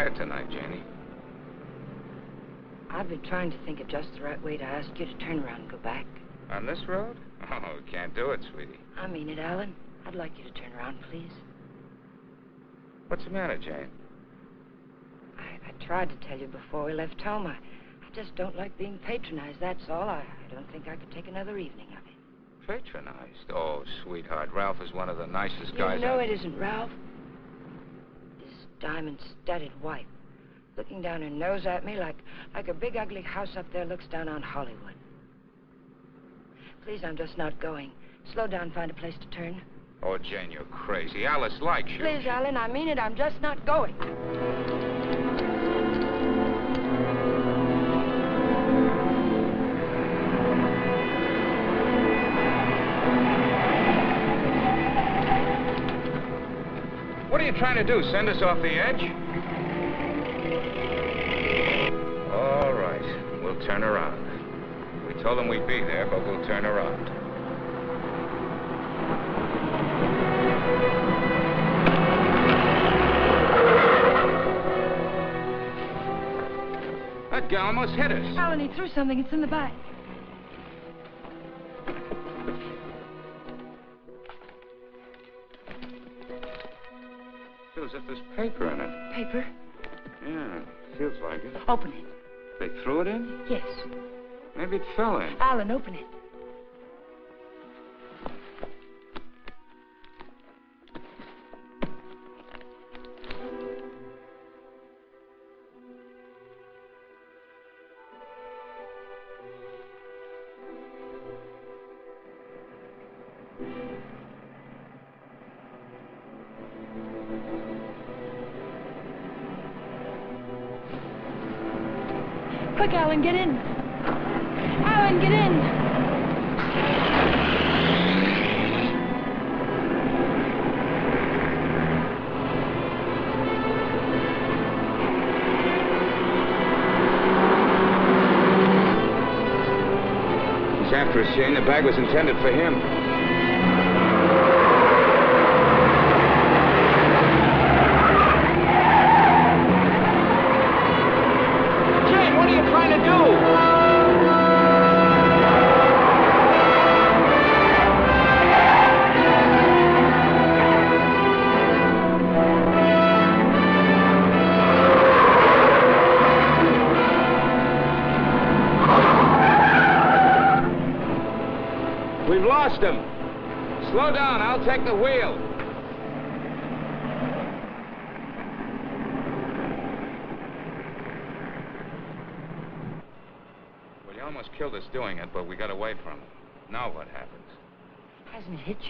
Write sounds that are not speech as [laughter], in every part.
quiet tonight, Janie. I've been trying to think of just the right way to ask you to turn around and go back. On this road? [laughs] Oh, can't do it, sweetie. I mean it, Alan. I'd like you to turn around, please. What's the matter, Jane? I, I tried to tell you before we left home. I, I just don't like being patronized, that's all. I, I don't think I could take another evening of it. Patronized? Oh, sweetheart, Ralph is one of the nicest guys. You know I... it isn't, Ralph. Diamond-studded wife, looking down her nose at me like, like a big ugly house up there looks down on Hollywood. Please, I'm just not going. Slow down, find a place to turn. Oh, Jane, you're crazy. Alice likes you. Please, Alan, I mean it. I'm just not going. Trying to do? Send us off the edge? All right. We'll turn around. We told them we'd be there, but we'll turn around. That guy almost hit us. Alan, he threw something. It's in the back. Feels as if there's paper in it. Paper? Yeah, feels like it. Open it. They threw it in? Yes. Maybe it fell in. Alan, open it. Bag was intended for him.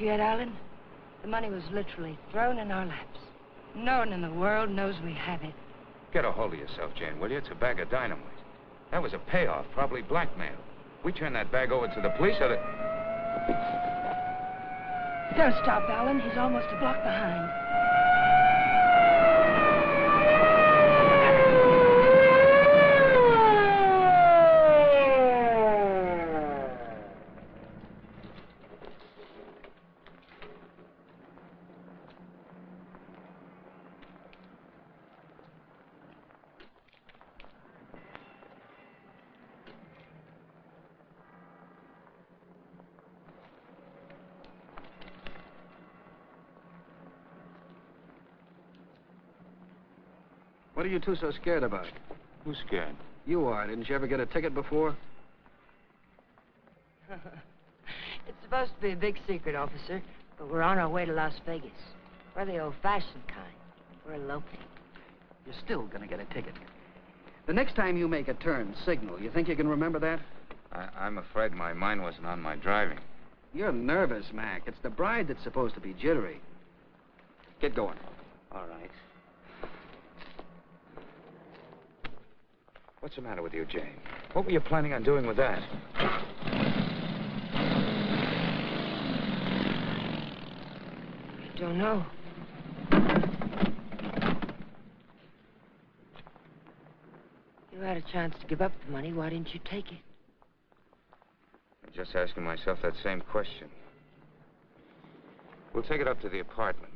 You yet, Alan? The money was literally thrown in our laps. No one in the world knows we have it. Get a hold of yourself, Jane, will you? It's a bag of dynamite. That was a payoff, probably blackmail. We turn that bag over to the police, or the... Don't stop, Alan. He's almost a block behind. What are you two so scared about? Who's scared? You are. Didn't you ever get a ticket before? [laughs] It's supposed to be a big secret, officer, but we're on our way to Las Vegas. We're the old-fashioned kind. We're eloping. You're still gonna get a ticket. The next time you make a turn, signal. You think you can remember that? I, I'm afraid my mind wasn't on my driving. You're nervous, Mac. It's the bride that's supposed to be jittery. Get going. All right. What's the matter with you, Jane? What were you planning on doing with that? I don't know. You had a chance to give up the money. Why didn't you take it? I'm just asking myself that same question. We'll take it up to the apartment.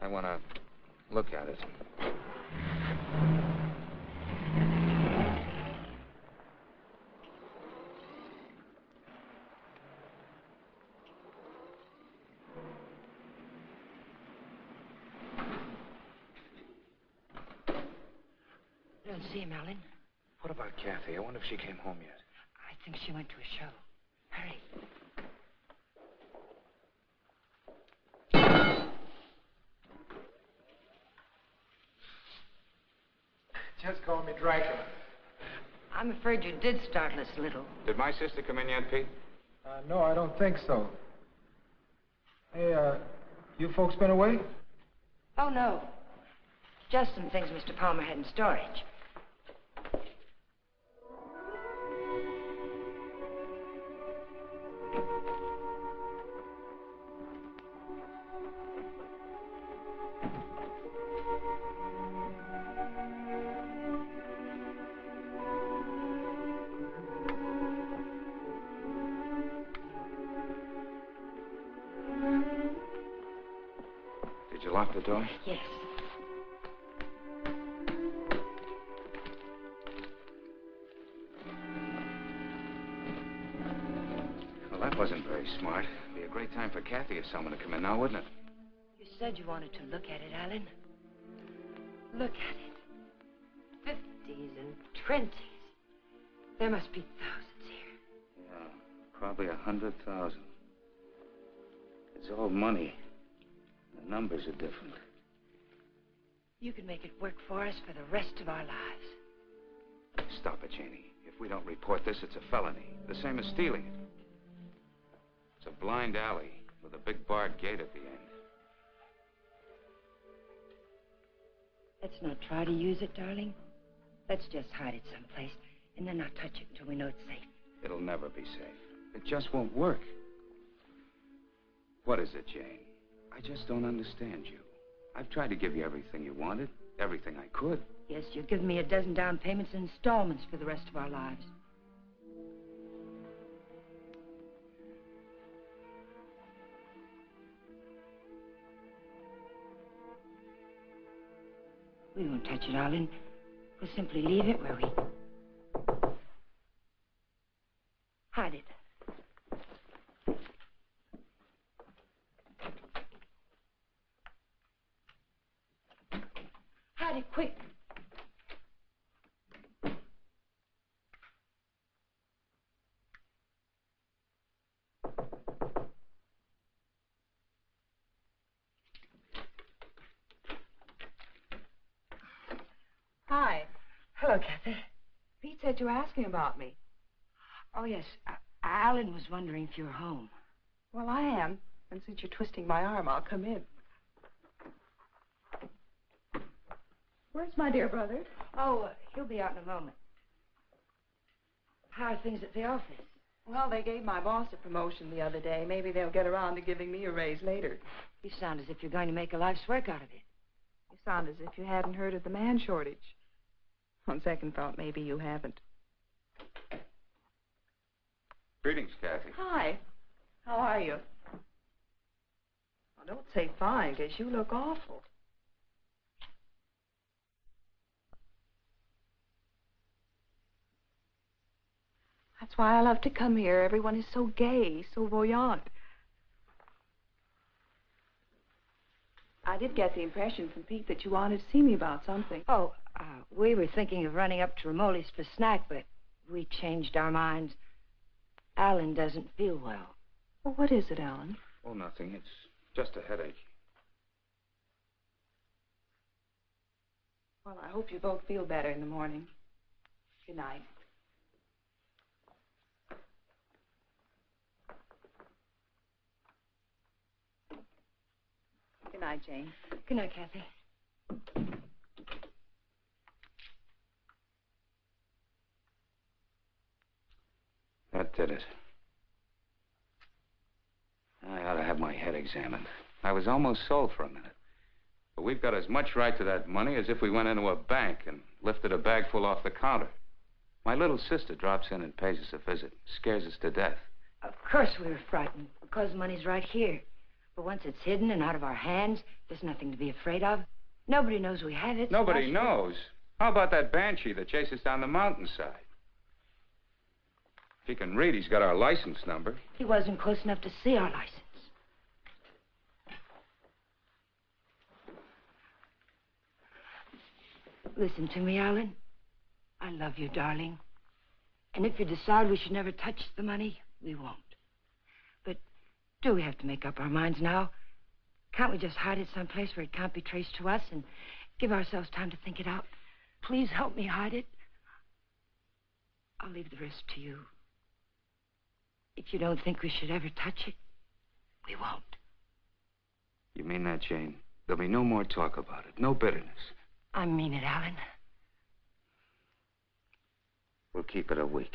I want to look at it. and see him, Alan. What about Kathy? I wonder if she came home yet. I think she went to a show. Hurry. Just call me Dracula. I'm afraid you did startle us a little. Did my sister come in yet, Pete? Uh, no, I don't think so. Hey, uh, you folks been away? Oh, no. Just some things Mr. Palmer had in storage. Money. The numbers are different. You can make it work for us for the rest of our lives. Stop it, Janie. If we don't report this, it's a felony. The same as stealing it. It's a blind alley with a big barred gate at the end. Let's not try to use it, darling. Let's just hide it someplace and then not touch it until we know it's safe. It'll never be safe. It just won't work. What is it, Jane? I just don't understand you. I've tried to give you everything you wanted, everything I could. Yes, you've given me a dozen down payments and installments for the rest of our lives. We won't touch it, Alan. We'll simply leave it where we... Hide it. Hide it, quick. Hi. Hello, Kathy. Pete said you were asking about me. Oh, yes. Uh, Alan was wondering if you were home. Well, I am. And since you're twisting my arm, I'll come in. Where's my dear brother? Oh, uh, he'll be out in a moment. How are things at the office? Well, they gave my boss a promotion the other day. Maybe they'll get around to giving me a raise later. You sound as if you're going to make a life's work out of it. You sound as if you hadn't heard of the man shortage. On second thought, maybe you haven't. Greetings, Kathy. Hi. How are you? Well, don't say fine, because you look awful. That's why I love to come here. Everyone is so gay, so voyant. I did get the impression from Pete that you wanted to see me about something. Oh, uh, we were thinking of running up to Romoli's for snack, but we changed our minds. Alan doesn't feel well. Well, what is it, Alan? Oh, nothing. It's just a headache. Well, I hope you both feel better in the morning. Good night. Good night, Jane. Good night, Kathy. That did it. I ought to have my head examined. I was almost sold for a minute. But we've got as much right to that money as if we went into a bank and lifted a bag full off the counter. My little sister drops in and pays us a visit. Scares us to death. Of course we were frightened, because money's right here. But once it's hidden and out of our hands, there's nothing to be afraid of. Nobody knows we have it. Nobody why knows. How about that banshee that chased us down the mountainside? If he can read, he's got our license number. He wasn't close enough to see our license. Listen to me, Alan. I love you, darling. And if you decide we should never touch the money, we won't. Do we have to make up our minds now? Can't we just hide it someplace where it can't be traced to us and give ourselves time to think it out? Please help me hide it. I'll leave the rest to you. If you don't think we should ever touch it, we won't. You mean that, Jane? There'll be no more talk about it, no bitterness. I mean it, Alan. We'll keep it a week.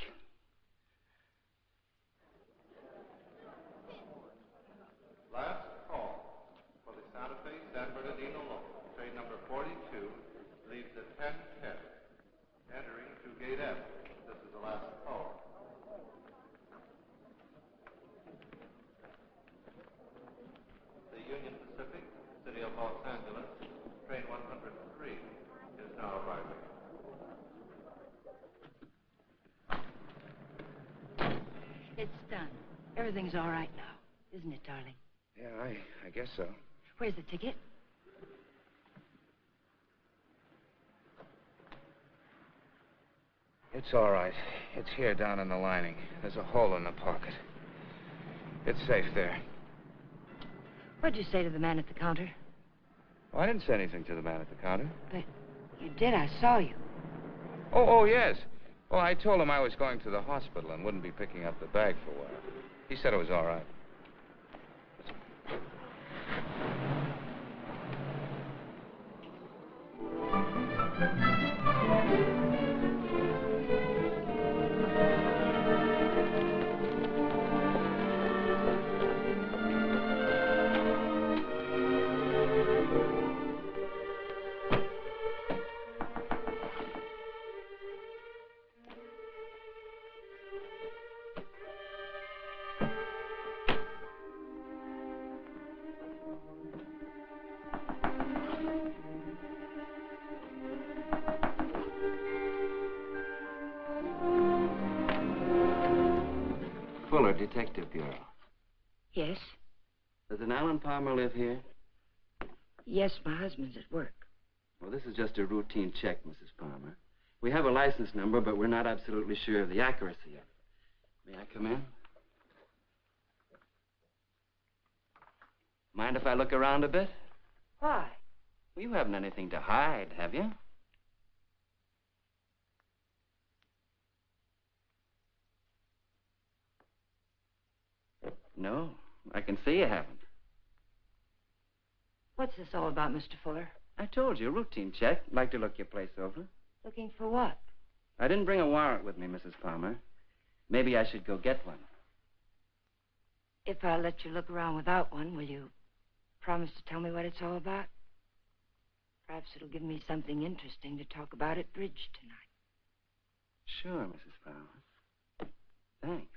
Last call for the Santa Fe San Bernardino local. Train number 42 leaves at 10:10, entering to Gate F. This is the last call. The Union Pacific, City of Los Angeles, train 103 is now arriving. It's done. Everything's all right now, isn't it, darling? Yeah, I, I guess so. Where's the ticket? It's all right. It's here down in the lining. There's a hole in the pocket. It's safe there. What'd you say to the man at the counter? Oh, I didn't say anything to the man at the counter. But you did. I saw you. Oh, oh, yes. Well, I told him I was going to the hospital and wouldn't be picking up the bag for a while. He said it was all right. Palmer live here? Yes, my husband's at work. Well, this is just a routine check, Mrs. Palmer. We have a license number, but we're not absolutely sure of the accuracy of it. May I come in? Mind if I look around a bit? Why? Well, you haven't anything to hide, have you? No, I can see you haven't. What's this all about, Mr. Fuller? I told you, routine check. Like to look your place over. Looking for what? I didn't bring a warrant with me, Mrs. Palmer. Maybe I should go get one. If I let you look around without one, will you promise to tell me what it's all about? Perhaps it'll give me something interesting to talk about at bridge tonight. Sure, Mrs. Palmer. Thanks.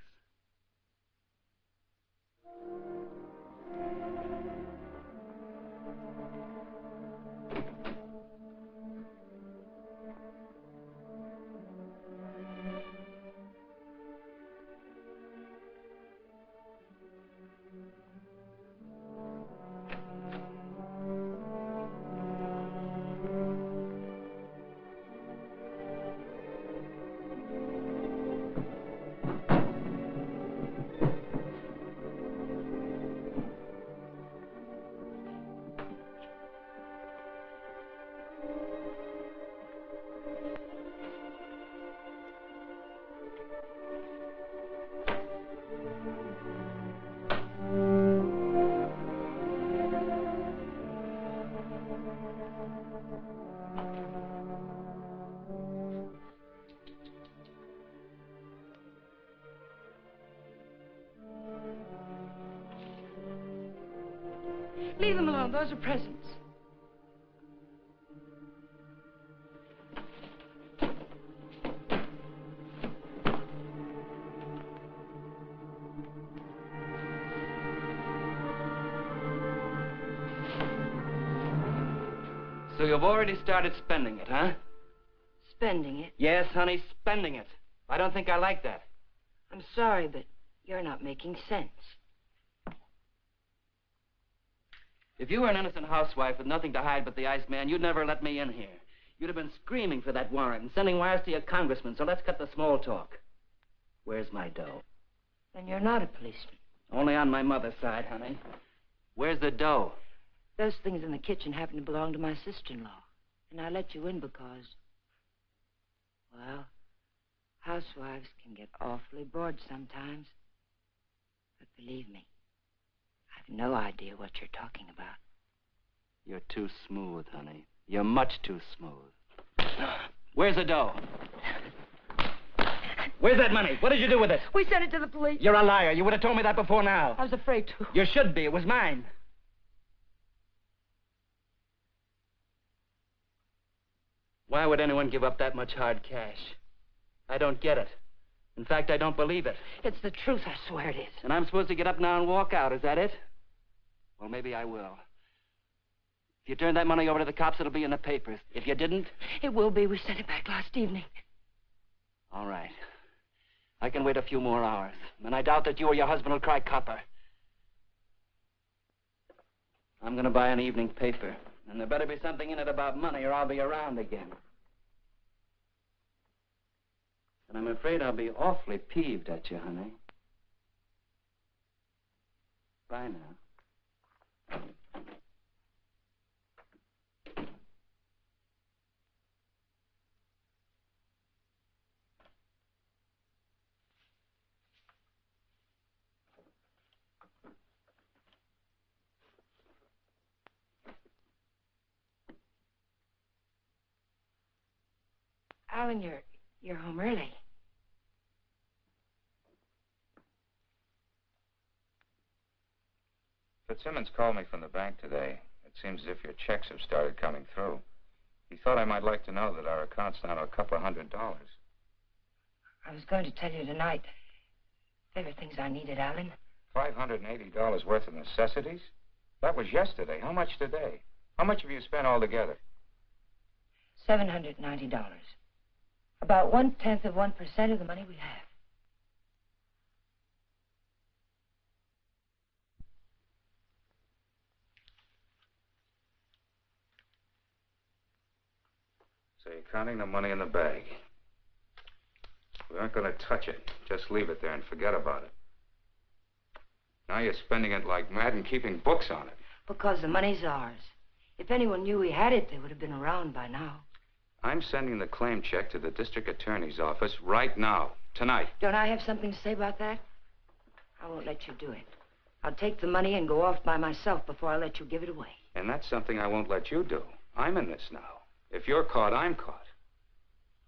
Those are presents. So you've already started spending it, huh? Spending it. Yes, honey, spending it. I don't think I like that. I'm sorry, but you're not making sense. If you were an innocent housewife with nothing to hide but the Iceman, you'd never let me in here. You'd have been screaming for that warrant and sending wires to your congressman, so let's cut the small talk. Where's my dough? Then you're not a policeman. Only on my mother's side, honey. Where's the dough? Those things in the kitchen happen to belong to my sister-in-law. And I let you in because, well, housewives can get awfully bored sometimes. But believe me, no idea what you're talking about. You're too smooth, honey. You're much too smooth. Where's the dough? Where's that money? What did you do with it? We sent it to the police. You're a liar. You would have told me that before now. I was afraid to. You should be. It was mine. Why would anyone give up that much hard cash? I don't get it. In fact, I don't believe it. It's the truth, I swear it is. And I'm supposed to get up now and walk out, is that it? Well, maybe I will. If you turn that money over to the cops, it'll be in the papers. If you didn't, It will be. We sent it back last evening. all right. I can wait a few more hours. And I doubt that you or your husband will cry copper. I'm going to buy an evening paper. And there better be something in it about money, or I'll be around again. And I'm afraid I'll be awfully peeved at you, honey. Bye now. Oh, Alan, you're you're home early. Fitzsimmons called me from the bank today. It seems as if your checks have started coming through. He thought I might like to know that our account's down to a couple of hundred dollars. I was going to tell you tonight. There were things I needed, Alan. Five hundred and eighty dollars worth of necessities? That was yesterday. How much today? How much have you spent altogether? Seven hundred ninety dollars. About one tenth of one percent of the money we have. So you're counting the money in the bag. We aren't going to touch it. Just leave it there and forget about it. Now you're spending it like mad and keeping books on it. Because the money's ours. If anyone knew we had it, they would have been around by now. I'm sending the claim check to the district attorney's office right now, tonight. Don't I have something to say about that? I won't let you do it. I'll take the money and go off by myself before I let you give it away. And that's something I won't let you do. I'm in this now. If you're caught, I'm caught.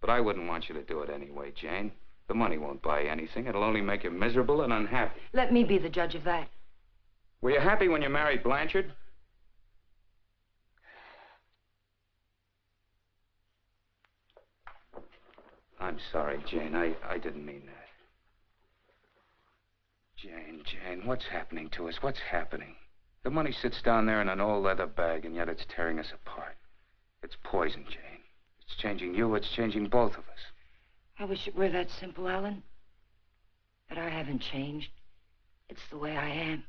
But I wouldn't want you to do it anyway, Jane. The money won't buy anything. It'll only make you miserable and unhappy. Let me be the judge of that. Were you happy when you married Blanchard? I'm sorry, Jane. I, I didn't mean that. Jane, Jane, what's happening to us? What's happening? The money sits down there in an old leather bag, and yet it's tearing us apart. It's poison, Jane. It's changing you. It's changing both of us. I wish it were that simple, Alan. But I haven't changed. It's the way I am.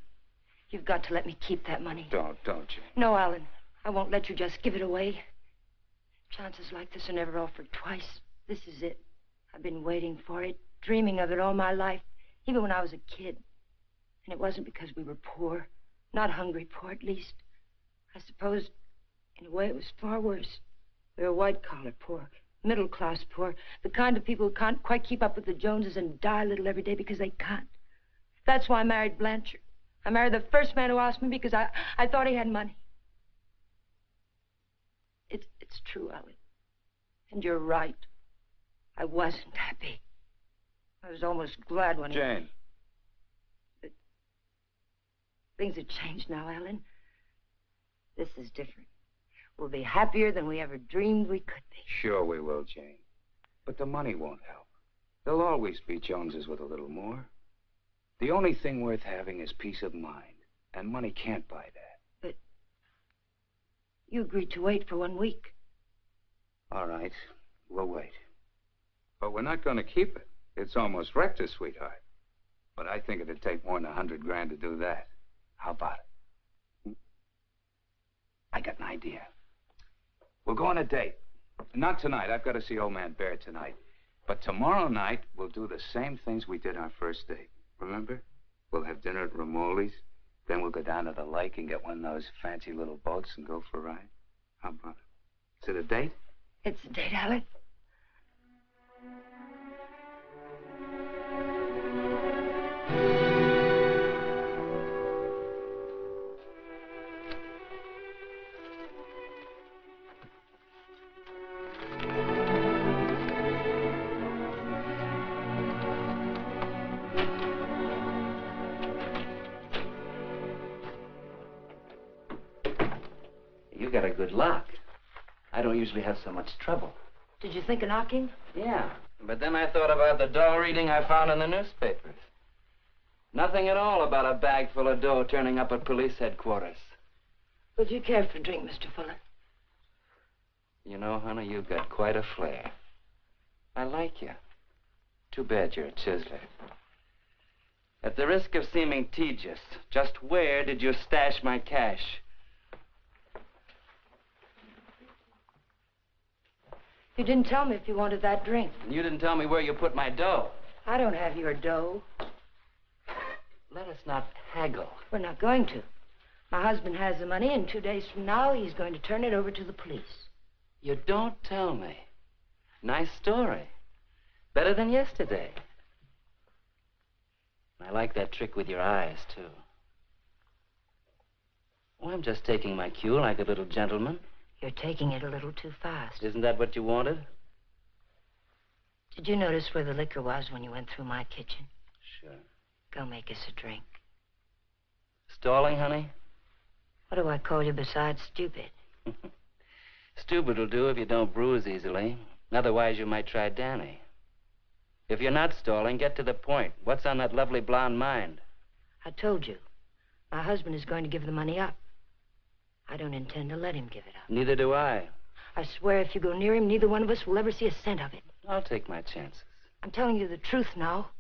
You've got to let me keep that money. Don't, don't, Jane. No, Alan. I won't let you just give it away. Chances like this are never offered twice. This is it. I've been waiting for it, dreaming of it all my life, even when I was a kid. And it wasn't because we were poor. Not hungry poor, at least. I suppose, in a way, it was far worse. We were white collar poor, middle class poor, the kind of people who can't quite keep up with the Joneses and die a little every day because they can't. That's why I married Blanchard. I married the first man who asked me because I, I thought he had money. It's, it's true, Alan. And you're right. I wasn't happy. I was almost glad when he- Jane. things have changed now, Alan. This is different. We'll be happier than we ever dreamed we could be. Sure we will, Jane. But the money won't help. There'll always be Joneses with a little more. The only thing worth having is peace of mind. And money can't buy that. But you agreed to wait for one week. All right. We'll wait. But we're not going to keep it. It's almost wrecked us, sweetheart. But I think it'd take more than a hundred grand to do that. How about it? I got an idea. We'll go on a date. Not tonight. I've got to see old man Bear tonight. But tomorrow night, we'll do the same things we did our first date. Remember? We'll have dinner at Ramoli's. Then we'll go down to the lake and get one of those fancy little boats and go for a ride. How about it? Is it a date? It's a date, Alec. So much trouble. Did you think of knocking? Yeah, but then I thought about the dough reading I found in the newspapers. Nothing at all about a bag full of dough turning up at police headquarters. Would you care for a drink, Mr. Fuller? You know, honey, you've got quite a flair. I like you. Too bad you're a chiseler. At the risk of seeming tedious, just where did you stash my cash? You didn't tell me if you wanted that drink. And you didn't tell me where you put my dough. I don't have your dough. Let us not haggle. We're not going to. My husband has the money, and two days from now, he's going to turn it over to the police. You don't tell me. Nice story. Better than yesterday. I like that trick with your eyes, too. Oh, I'm just taking my cue like a little gentleman. You're taking it a little too fast. Isn't that what you wanted? Did you notice where the liquor was when you went through my kitchen? Sure. Go make us a drink. Stalling, honey? What do I call you besides stupid? [laughs] Stupid will do if you don't bruise easily. Otherwise, you might try Danny. If you're not stalling, get to the point. What's on that lovely blonde mind? I told you. My husband is going to give the money up. I don't intend to let him give it up. Neither do I. I swear if you go near him, neither one of us will ever see a cent of it. I'll take my chances. I'm telling you the truth now.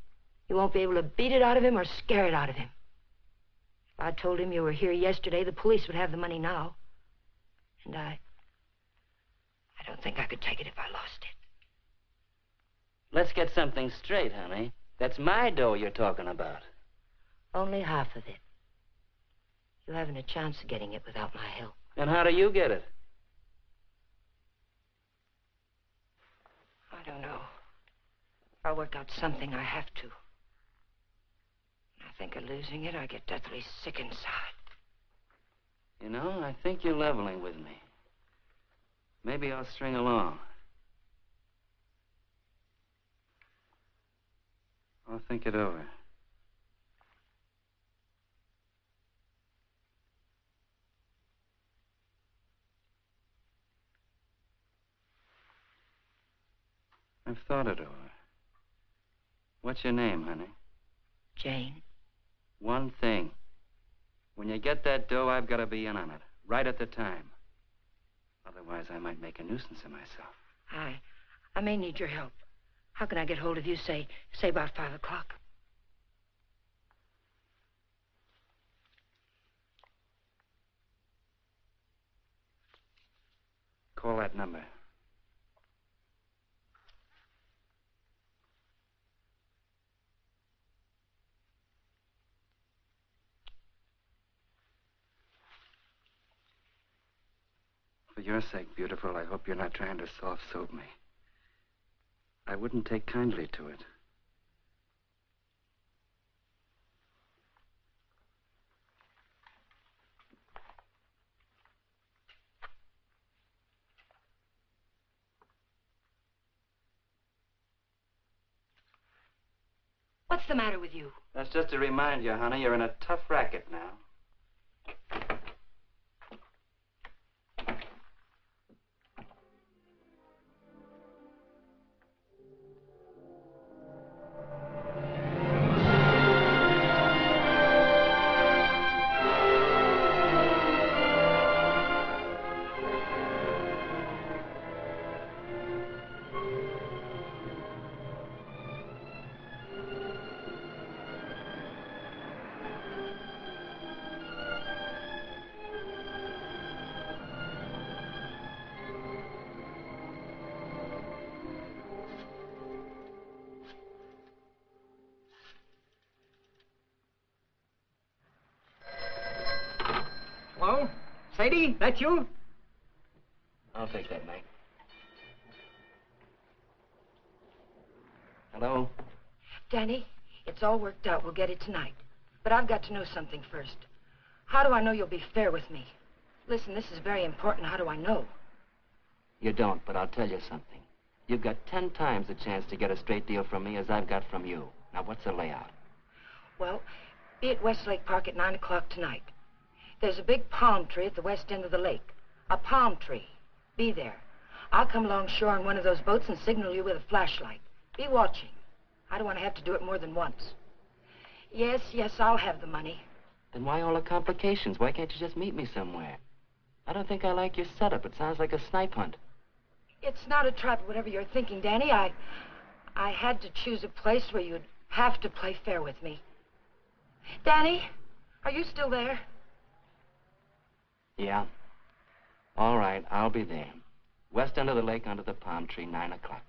You won't be able to beat it out of him or scare it out of him. If I told him you were here yesterday, the police would have the money now. And I. I don't think I could take it if I lost it. Let's get something straight, honey. That's my dough you're talking about. Only half of it. You haven't a chance of getting it without my help. And how do you get it? I don't know. I'll work out something. I have to. When I think of losing it, I get deathly sick inside. You know, I think you're leveling with me. Maybe I'll string along. I'll think it over. I've thought it over. What's your name, honey? Jane, One thing. When you get that dough, I've got to be in on it, right at the time. Otherwise, I might make a nuisance of myself. I. I may need your help. How can I get hold of you, say, say about five o'clock? Call that number. For your sake, beautiful, I hope you're not trying to soft soap me. I wouldn't take kindly to it. What's the matter with you? That's just to remind you, honey, you're in a tough racket now. That you? I'll take that, Mike. Hello? Danny, it's all worked out. We'll get it tonight. But I've got to know something first. How do I know you'll be fair with me? Listen, this is very important. How do I know? You don't, but I'll tell you something. You've got ten times the chance to get a straight deal from me as I've got from you. Now, what's the layout? Well, be at Westlake Park at 9 o'clock tonight. There's a big palm tree at the west end of the lake. A palm tree. Be there. I'll come along shore on one of those boats and signal you with a flashlight. Be watching. I don't want to have to do it more than once. Yes, yes, I'll have the money. Then why all the complications? Why can't you just meet me somewhere? I don't think I like your setup. It sounds like a snipe hunt. It's not a trap, whatever you're thinking, Danny. I... I had to choose a place where you'd have to play fair with me. Danny, are you still there? Yeah. All right, I'll be there. West end of the lake under the palm tree, 9 o'clock.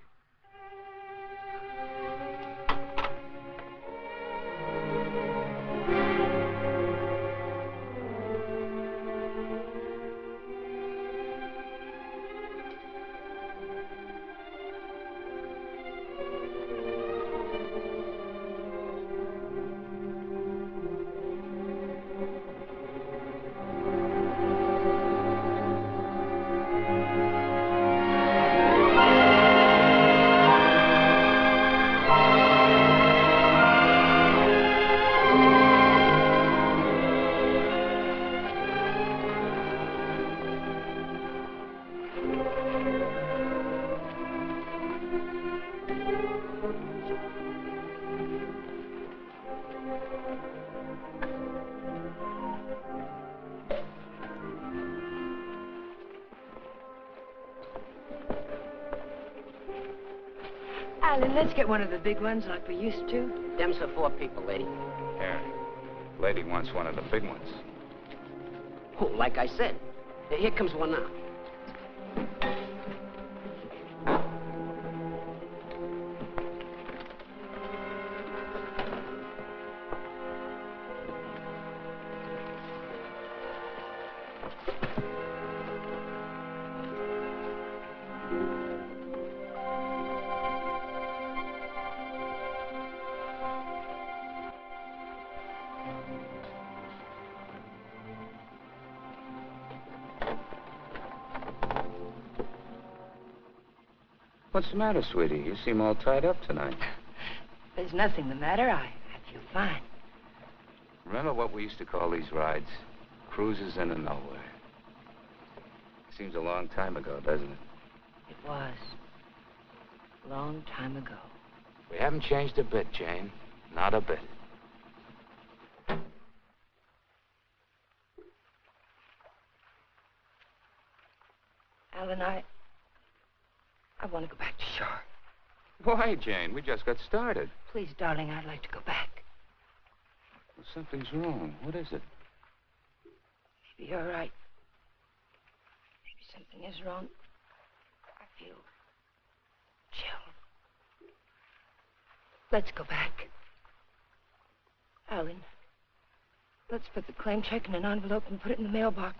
Let's get one of the big ones like we used to. Them's for four people, lady. Yeah. Lady wants one of the big ones. Oh, like I said. Here comes one now. What's the matter, sweetie? You seem all tied up tonight. [laughs] There's nothing the matter. I, I feel fine. Remember what we used to call these rides? Cruises in into nowhere. Seems a long time ago, doesn't it? It was. A long time ago. We haven't changed a bit, Jane. Not a bit. Alan, I... I want to go back to shore. Jane? We just got started. Please, darling, I'd like to go back. Well, something's wrong. What is it? Maybe you're right. Maybe something is wrong. I feel chill. Let's go back. Alan, let's put the claim check in an envelope and put it in the mailbox.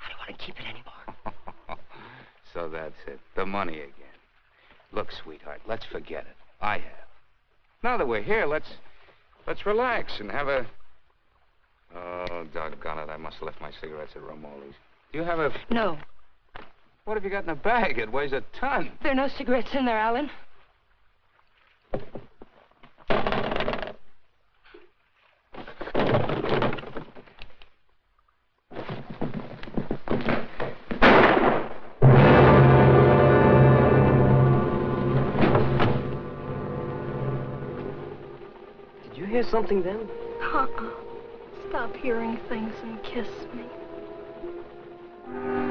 I don't want to keep it anymore. [laughs] so that's it. The money again. Look, sweetheart, let's forget it. I have. Now that we're here, let's let's relax and have a. Oh, doggone it! I must have left my cigarettes at Romoli's. Do you have a? No, What have you got in the bag? It weighs a ton. there are no cigarettes in there, Alan. Hear something then? Uh-uh. Stop hearing things and kiss me.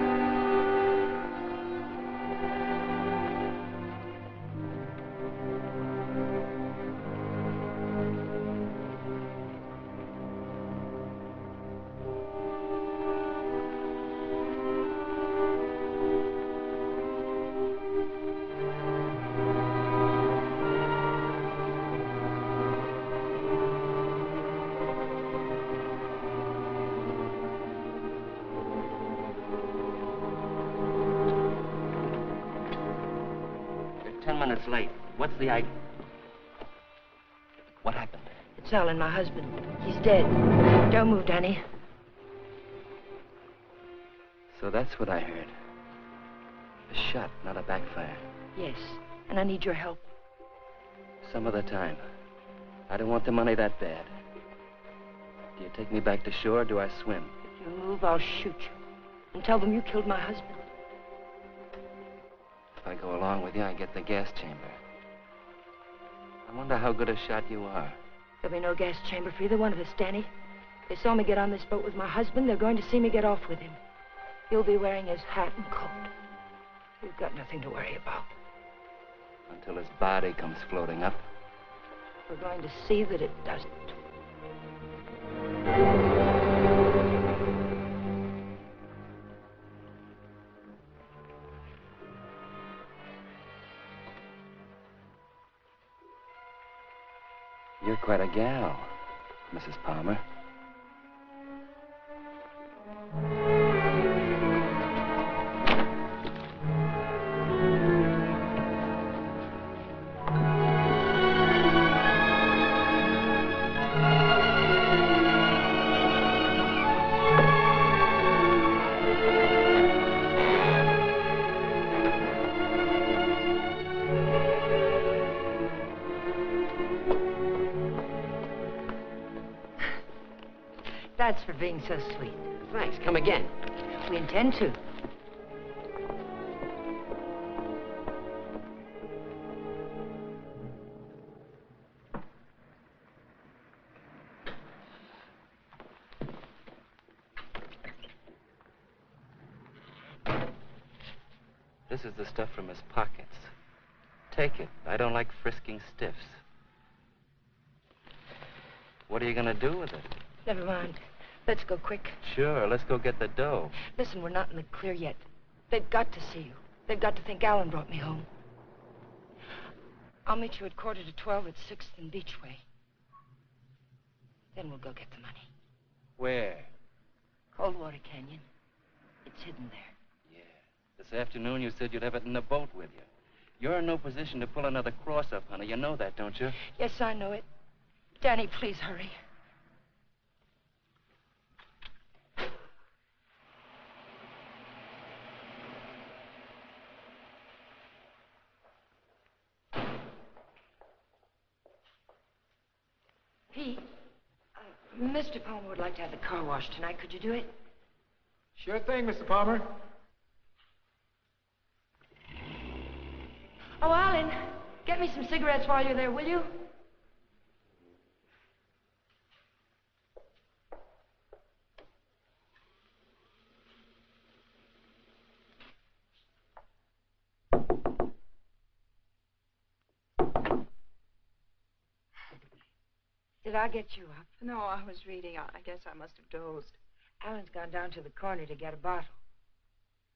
It's Alan, my husband. He's dead. Don't move, Danny. So that's what I heard. A shot, not a backfire. Yes, and I need your help. Some other time. I don't want the money that bad. Do you take me back to shore or do I swim? If you move, I'll shoot you. And tell them you killed my husband. If I go along with you, I get the gas chamber. I wonder how good a shot you are. There'll be no gas chamber for either one of us, Danny. They saw me get on this boat with my husband. They're going to see me get off with him. He'll be wearing his hat and coat. You've got nothing to worry about. Until his body comes floating up. We're going to see that it doesn't. Quite a gal, Mrs. Palmer. So sweet. Thanks. Come again. We intend to. This is the stuff from his pockets. Take it. I don't like frisking stiffs. What are you going to do with it? Never mind. Let's go quick. Sure, let's go get the dough. Listen, we're not in the clear yet. They've got to see you. They've got to think Alan brought me home. I'll meet you at quarter to twelve at Sixth and Beachway. Then we'll go get the money. Where? Coldwater Canyon. It's hidden there. Yeah. This afternoon you said you'd have it in the boat with you. You're in no position to pull another cross up, honey. You know that, don't you? Yes, I know it. Danny, please hurry. Pete, uh, Mr. Palmer would like to have the car washed tonight. Could you do it? Sure thing, Mr. Palmer. Oh, Alan, get me some cigarettes while you're there, will you? Did I get you up? No, I was reading. I guess I must have dozed. Alan's gone down to the corner to get a bottle.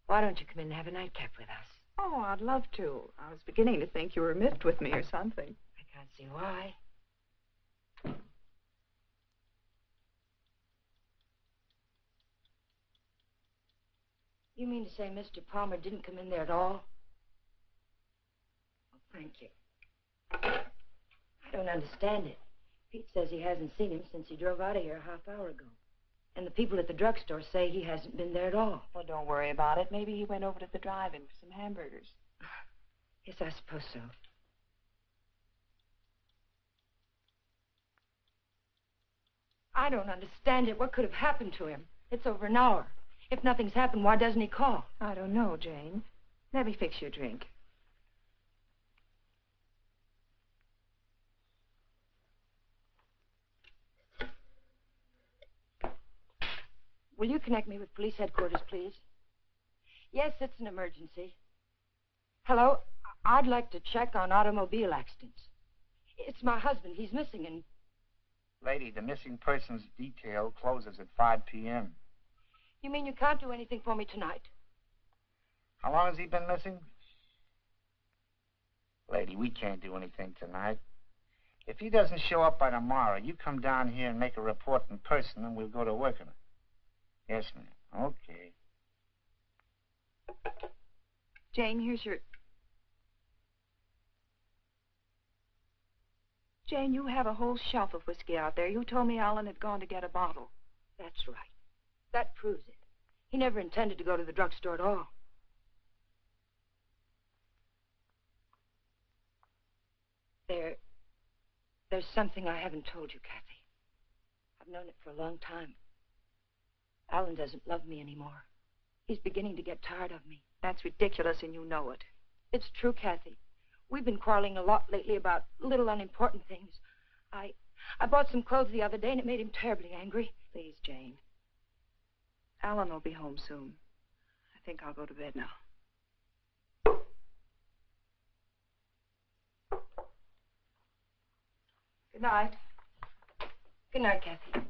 Why don't you come in and have a nightcap with us? Oh, I'd love to. I was beginning to think you were miffed with me or something. I can't see why. You mean to say Mr. Palmer didn't come in there at all? Oh, thank you. I don't understand it. Pete says he hasn't seen him since he drove out of here a half hour ago. And the people at the drugstore say he hasn't been there at all. Well, don't worry about it. Maybe he went over to the drive-in for some hamburgers. [sighs] Yes, I suppose so. I don't understand it. What could have happened to him? It's over an hour. If nothing's happened, why doesn't he call? I don't know, Jane. Let me fix you a drink. Will you connect me with police headquarters, please? Yes, it's an emergency. Hello? I'd like to check on automobile accidents. It's my husband. He's missing, and Lady, the missing persons detail closes at 5 p.m. you mean you can't do anything for me tonight? How long has he been missing? Lady, we can't do anything tonight. If he doesn't show up by tomorrow, you come down here and make a report in person, and we'll go to work on it. Yes, ma'am. Okay. Jane, here's your. Jane, you have a whole shelf of whiskey out there. You told me Alan had gone to get a bottle. That's right. That proves it. He never intended to go to the drugstore at all. There. There's something I haven't told you, Kathy. I've known it for a long time. Alan doesn't love me anymore. He's beginning to get tired of me. That's ridiculous, and you know it. It's true, Kathy. We've been quarreling a lot lately about little unimportant things. I I bought some clothes the other day and it made him terribly angry. Please, Jane. Alan will be home soon. I think I'll go to bed now. Good night. Good night, Kathy.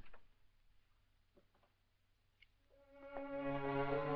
All right, Tiger. Let's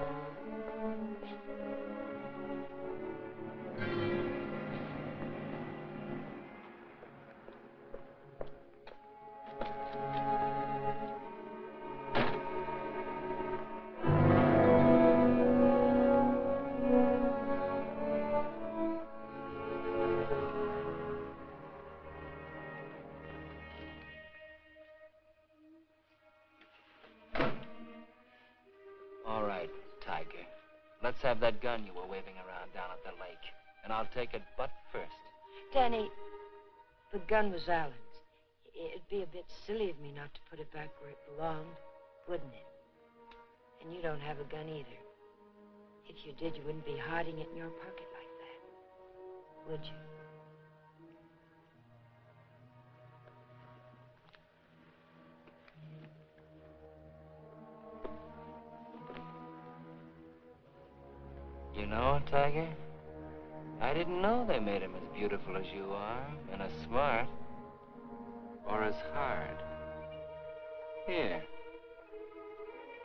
have that gun you were waving around down at the lake. And I'll take it butt first. Danny, the gun was Alan's. It'd be a bit silly of me not to put it back where it belonged, wouldn't it? And you don't have a gun either. If you did, you wouldn't be hiding it in your pocket like that, would you? Know, Tiger, I didn't know they made him as beautiful as you are, and as smart, or as hard. Here.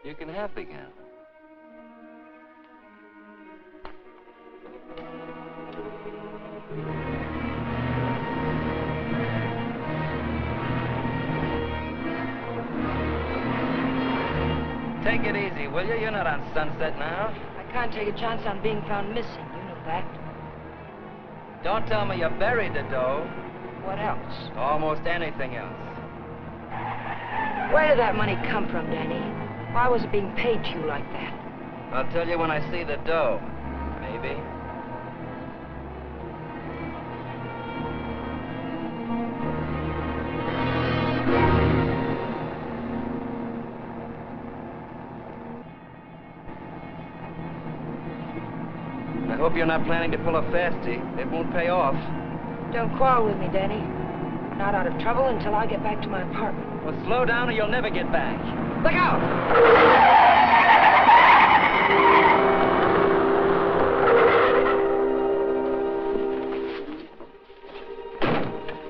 You can have the gun. Take it easy, will you? You're not on Sunset now. I can't take a chance on being found missing. You know that. Don't tell me you buried the dough. What else? Almost anything else. Where did that money come from, Danny? Why was it being paid to you like that? I'll tell you when I see the dough. Maybe. You're not planning to pull a fastie. It won't pay off. Don't quarrel with me, Danny. Not out of trouble until I get back to my apartment. Well, slow down or you'll never get back. Look out!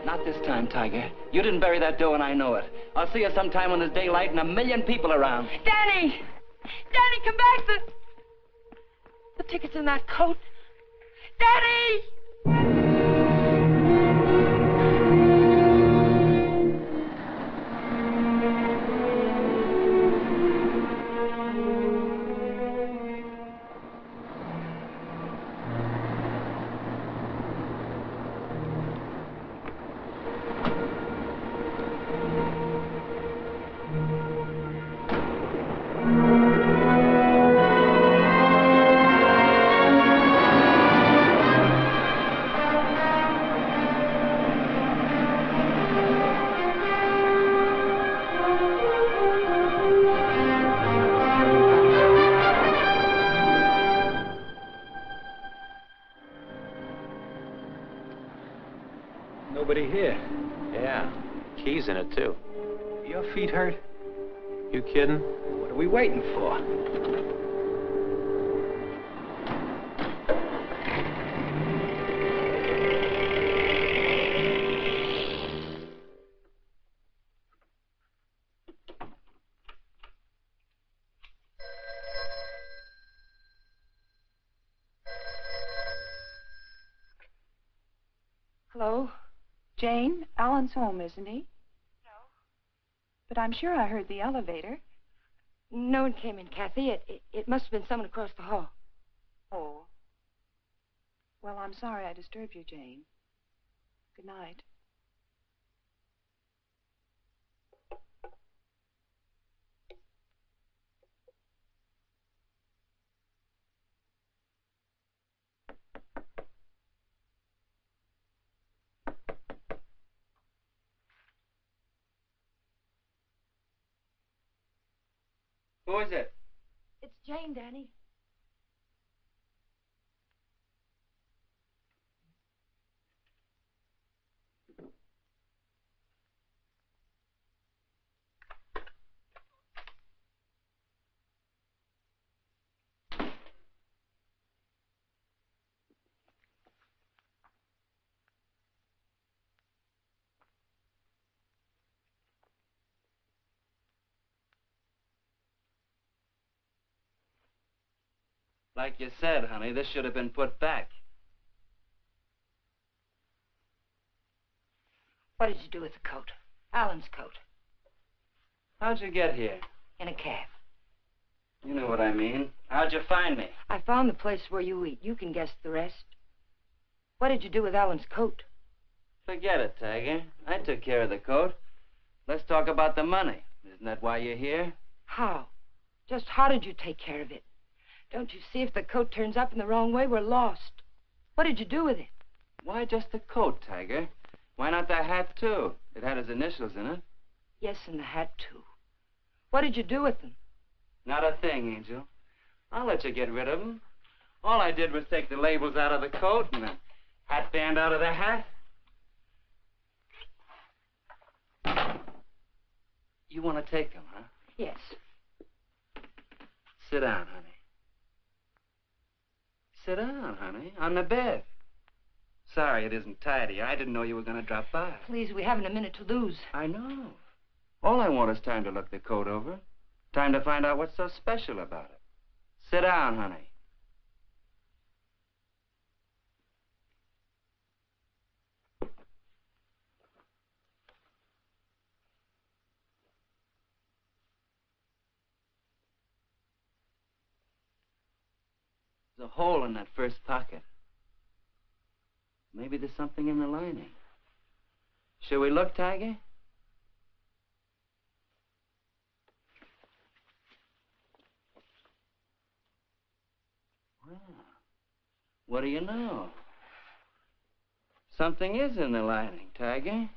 Not this time, Tiger. You didn't bury that dough, and I know it. I'll see you sometime when there's daylight and a million people around. Danny! Danny, come back! The, the ticket's in that coat. Danny! Kidding? What are we waiting for? Hello? Jane, Alan's home, isn't he? No. But I'm sure I heard the elevator. No one came in, Kathy. It, it, it must have been someone across the hall. Oh. Well, I'm sorry I disturbed you, Jane. Good night. Who is it? It's Jane, Danny. Like you said, honey, this should have been put back. What did you do with the coat? Alan's coat. How'd you get here? In a cab. You know what I mean. How'd you find me? I found the place where you eat. You can guess the rest. What did you do with Alan's coat? Forget it, Tiger. I took care of the coat. Let's talk about the money. Isn't that why you're here? How? Just how did you take care of it? Don't you see if the coat turns up in the wrong way, we're lost. What did you do with it? Why just the coat, Tiger? Why not the hat, too? It had his initials in it. Yes, and the hat, too. What did you do with them? Not a thing, Angel. I'll let you get rid of them. All I did was take the labels out of the coat and the hat band out of the hat. You want to take them, huh? Yes. Sit down, honey. Sit down, honey, on the bed. Sorry it isn't tidy. I didn't know you were going to drop by. Please, we haven't a minute to lose. I know. All I want is time to look the coat over. Time to find out what's so special about it. Sit down, honey. Hole in that first pocket. Maybe there's something in the lining. Shall we look, Tiger? Well, what do you know? Something is in the lining, Tiger.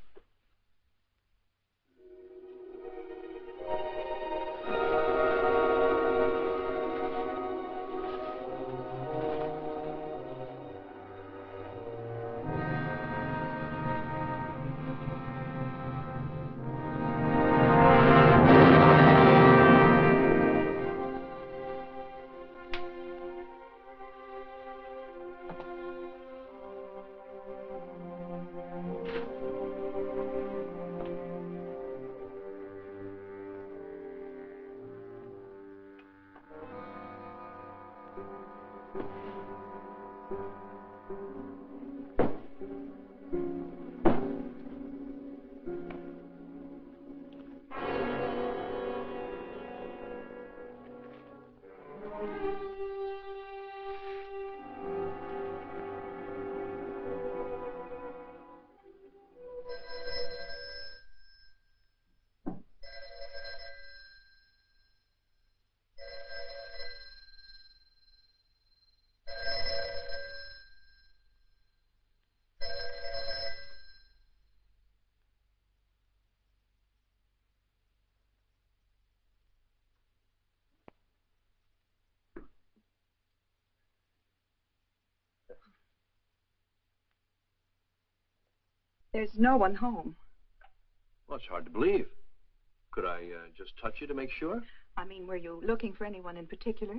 There's no one home. Well, it's hard to believe. Could I uh, just touch you to make sure? I mean, were you looking for anyone in particular?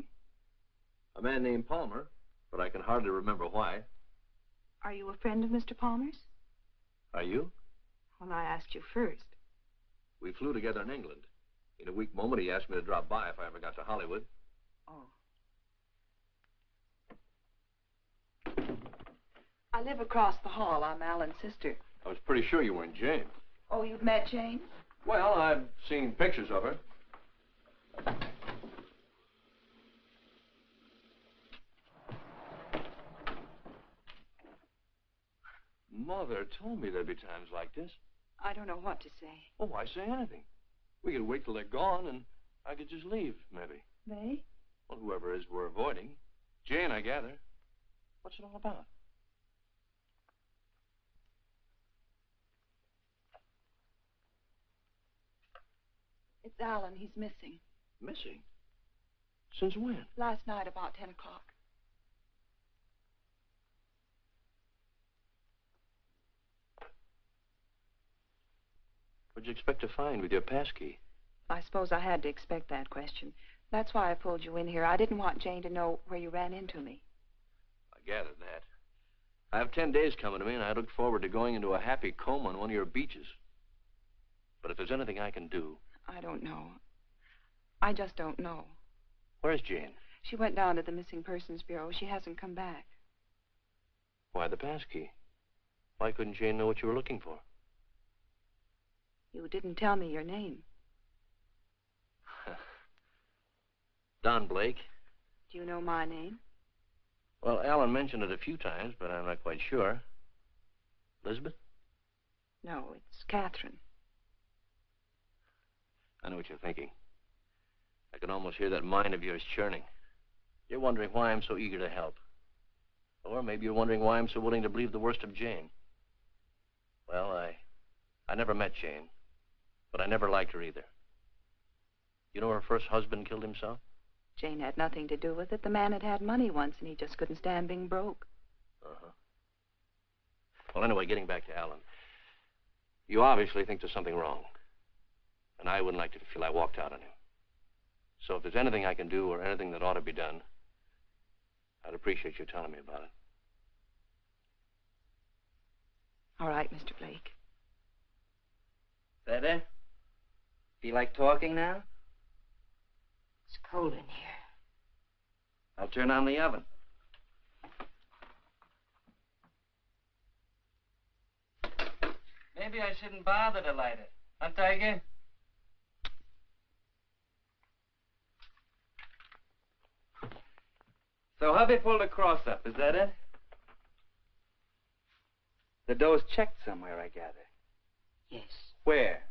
A man named Palmer, but I can hardly remember why. Are you a friend of Mr. Palmer's? Are you? Well, I asked you first. We flew together in England. In a weak moment, he asked me to drop by if I ever got to Hollywood. Oh. I live across the hall. I'm Alan's sister. I was pretty sure you weren't Jane. Oh, you've met Jane? Well, I've seen pictures of her. Mother told me there'd be times like this. I don't know what to say. Oh, why say anything? We could wait till they're gone, and I could just leave, maybe. They? Well, whoever it is we're avoiding. Jane, I gather. What's it all about? It's Alan. He's missing. Missing? Since when? Last night about 10 o'clock. What'd you expect to find with your passkey? I suppose I had to expect that question. That's why I pulled you in here. I didn't want Jane to know where you ran into me. I gathered that. I have ten days coming to me, and I look forward to going into a happy coma on one of your beaches. But if there's anything I can do, I don't know. I just don't know. where's Jane? She went down to the Missing Persons Bureau. She hasn't come back. Why the passkey? Why couldn't Jane know what you were looking for? You didn't tell me your name. [laughs] Don Blake. Do you know my name? Well, Alan mentioned it a few times, but I'm not quite sure. Elizabeth? No, it's Catherine. I know what you're thinking. I can almost hear that mind of yours churning. You're wondering why I'm so eager to help. Or maybe you're wondering why I'm so willing to believe the worst of Jane. Well, I I never met Jane, but I never liked her either. You know her first husband killed himself? Jane had nothing to do with it. The man had had money once, and he just couldn't stand being broke. Uh-huh. Well, anyway, getting back to Alan. You obviously think there's something wrong. And I wouldn't like to feel I walked out on him. So if there's anything I can do or anything that ought to be done, I'd appreciate you telling me about it. All right, Mr. Blake. Better? Feel like talking now? It's cold in here. I'll turn on the oven. Maybe I shouldn't bother to light it. Huh, Tiger? So hubby pulled a cross up, is that it? The dough's checked somewhere, I gather. Yes. Where?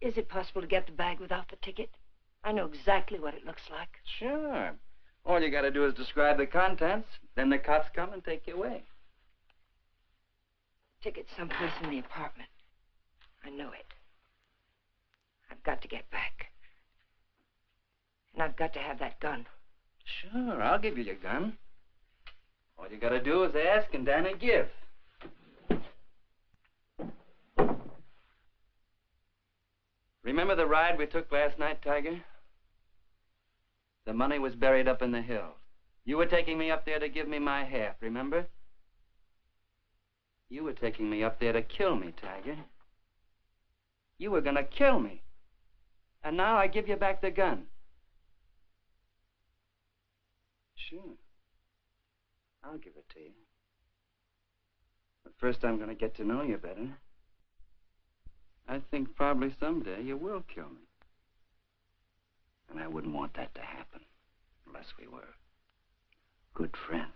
Is it possible to get the bag without the ticket? I know exactly what it looks like. Sure. All you gotta do is describe the contents, then the cops come and take you away. Ticket's someplace in the apartment. I know it. I've got to get back. And I've got to have that gun. Sure, I'll give you your gun. All you gotta do is ask and Danny give. Remember the ride we took last night, Tiger? The money was buried up in the hill. You were taking me up there to give me my half, remember? You were taking me up there to kill me, Tiger. You were gonna kill me. And now I give you back the gun. Sure. I'll give it to you. But first I'm gonna get to know you better. I think probably someday you will kill me. And I wouldn't want that to happen unless we were good friends.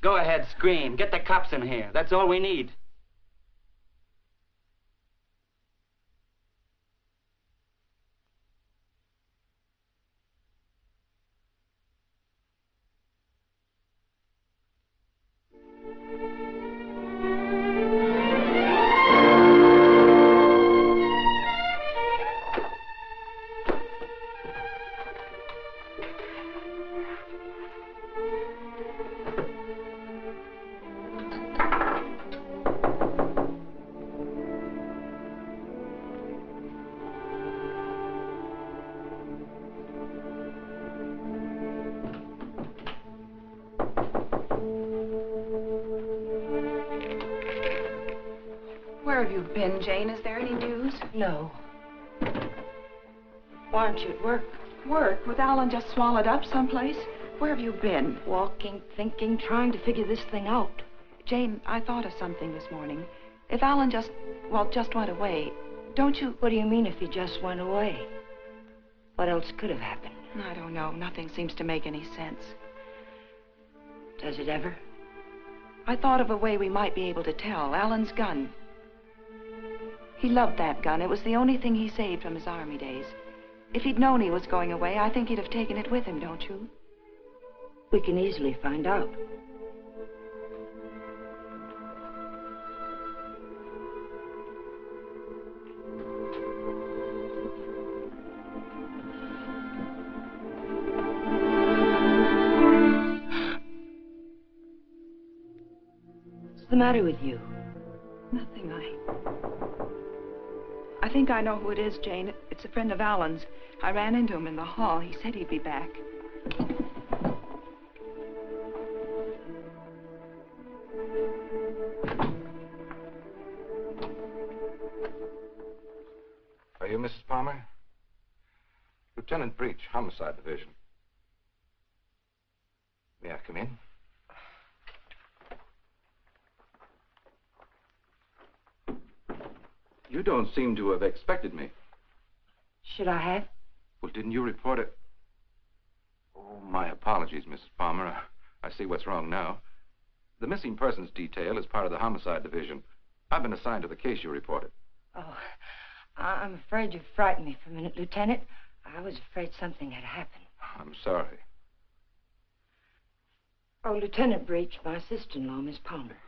Go ahead, scream. Get the cops in here. That's all we need. Swallowed up someplace? Where have you been? Walking, thinking, trying to figure this thing out. Jane, I thought of something this morning. If Alan just, well, just went away, don't you... What do you mean if he just went away? What else could have happened? I don't know. Nothing seems to make any sense. Does it ever? I thought of a way we might be able to tell. Alan's gun. He loved that gun. It was the only thing he saved from his army days. If he'd known he was going away, I think he'd have taken it with him, don't you? We can easily find out. What's the matter with you? Nothing. I I think I know who it is, Jane. It's a friend of Alan's. I ran into him in the hall. He said he'd be back. Are you Mrs. Palmer? Lieutenant Breach, Homicide Division. May I come in? You don't seem to have expected me. Should I have? Well, didn't you report it? Oh, my apologies, Mrs. Palmer. I see what's wrong now. The missing persons detail is part of the homicide division. I've been assigned to the case you reported. Oh, I'm afraid you frightened me for a minute, Lieutenant. I was afraid something had happened. I'm sorry. Oh, Lieutenant Breach, my sister-in-law, Miss Palmer.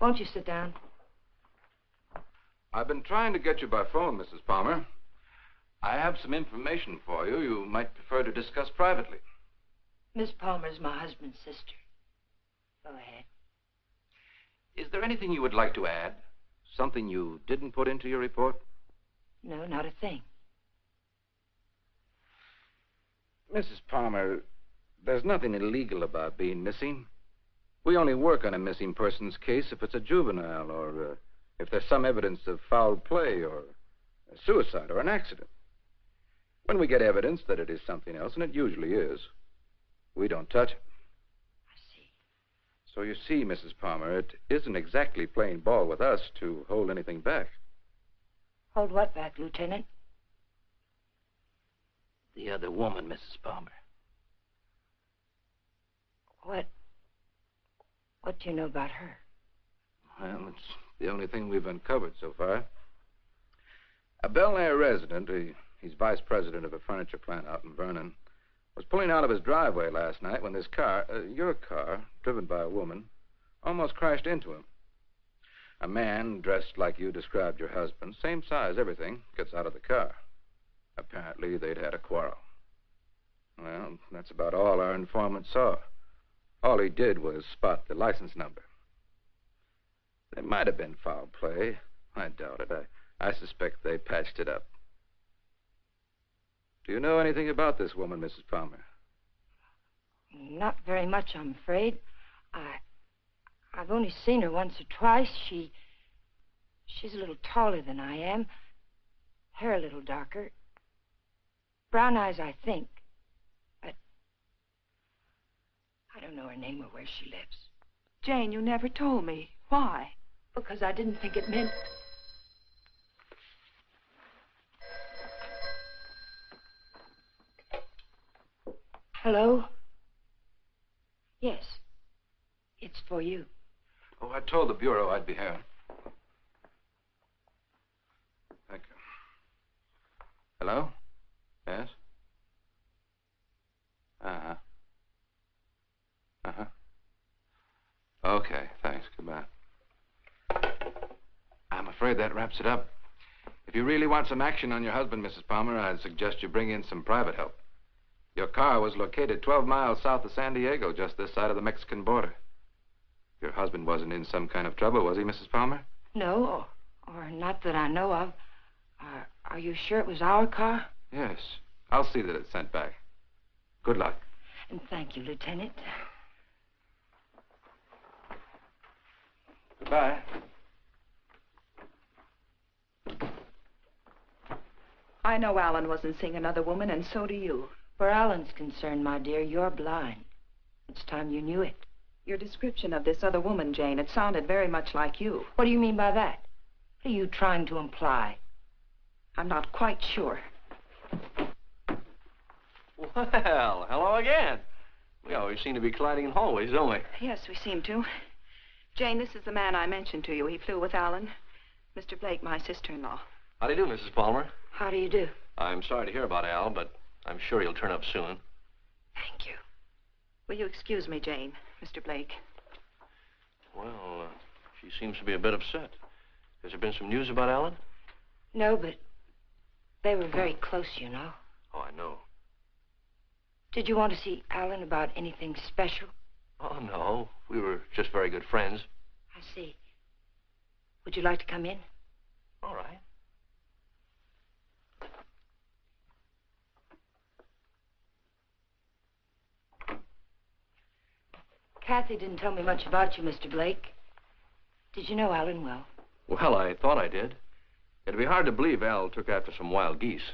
Won't you sit down? I've been trying to get you by phone, Mrs. Palmer. I have some information for you you might prefer to discuss privately. Miss Palmer's my husband's sister. Go ahead. Is there anything you would like to add? Something you didn't put into your report? No, not a thing. Mrs. Palmer, there's nothing illegal about being missing. We only work on a missing persons case if it's a juvenile or uh, if there's some evidence of foul play or a suicide or an accident. When we get evidence that it is something else, and it usually is, we don't touch it. I see. So you see, Mrs. Palmer, it isn't exactly playing ball with us to hold anything back. Hold what back, Lieutenant? The other woman, Mrs. Palmer. What? What do you know about her? Well, it's the only thing we've uncovered so far. A Bel Air resident, he, he's vice president of a furniture plant out in Vernon, was pulling out of his driveway last night when this car, uh, your car, driven by a woman, almost crashed into him. A man dressed like you described your husband, same size, everything, gets out of the car. Apparently, they'd had a quarrel. Well, that's about all our informant saw. All he did was spot the license number. There might have been foul play. I doubt it. I, I suspect they patched it up. Do you know anything about this woman, Mrs. Palmer? Not very much, I'm afraid. I, I've only seen her once or twice. She, she's a little taller than I am. Hair a little darker. Brown eyes, I think. But I don't know her name or where she lives. Jane, you never told me. Why? Because I didn't think it meant. Hello? Yes. It's for you. Oh, I told the Bureau I'd be here. Thank you. Hello? Yes? Uh-huh. Uh-huh. Okay, thanks. Goodbye. I'm afraid that wraps it up. If you really want some action on your husband, Mrs. Palmer, I'd suggest you bring in some private help. Your car was located 12 miles south of San Diego, just this side of the Mexican border. Your husband wasn't in some kind of trouble, was he, Mrs. Palmer? No, or, or not that I know of. Are, are you sure it was our car? Yes. I'll see that it's sent back. Good luck. And thank you, Lieutenant. Goodbye. I know Alan wasn't seeing another woman, and so do you. Where Alan's concerned, my dear, you're blind. It's time you knew it. Your description of this other woman, Jane, it sounded very much like you. What do you mean by that? What are you trying to imply? I'm not quite sure. Well, [laughs] hello again. We always seem to be colliding in hallways, don't we? Yes, we seem to. Jane, this is the man I mentioned to you. He flew with Alan. Mr. Blake, my sister-in-law. How do you do, Mrs. Palmer? How do you do? I'm sorry to hear about Al, but I'm sure he'll turn up soon. Thank you. Will you excuse me, Jane, Mr. Blake? Well, uh, she seems to be a bit upset. Has there been some news about Alan? No, but they were very close, you know. Oh, I know. Did you want to see Alan about anything special? Oh, no. We were just very good friends. I see. Would you like to come in? All right. Kathy didn't tell me much about you, Mr. Blake. Did you know Alan well? Well, I thought I did. It'd be hard to believe Al took after some wild geese.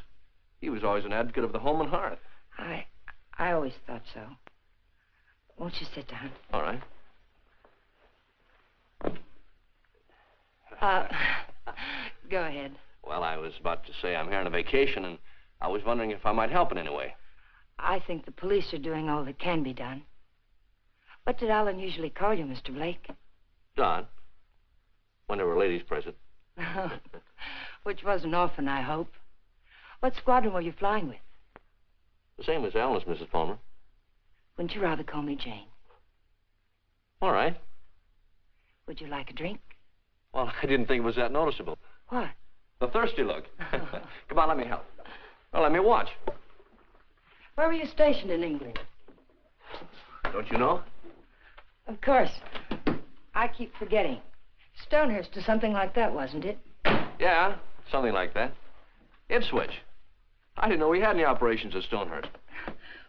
He was always an advocate of the home and hearth. I I always thought so. Won't you sit down? All right. Uh, [laughs] go ahead. Well, I was about to say I'm here on a vacation, and I was wondering if I might help in any way. I think the police are doing all that can be done. What did Alan usually call you, Mr. Blake? Don. When there were ladies present. [laughs] Which wasn't often, I hope. What squadron were you flying with? The same as Alan's, Mrs. Palmer. Wouldn't you rather call me Jane? All right. Would you like a drink? Well, [laughs] I didn't think it was that noticeable. What? The thirsty look. [laughs] Come on, let me help. Well, let me watch. Where were you stationed in England? Don't you know? Of course. I keep forgetting. Stonehurst or something like that, wasn't it? Yeah, something like that. Ipswich. I didn't know we had any operations at Stonehurst.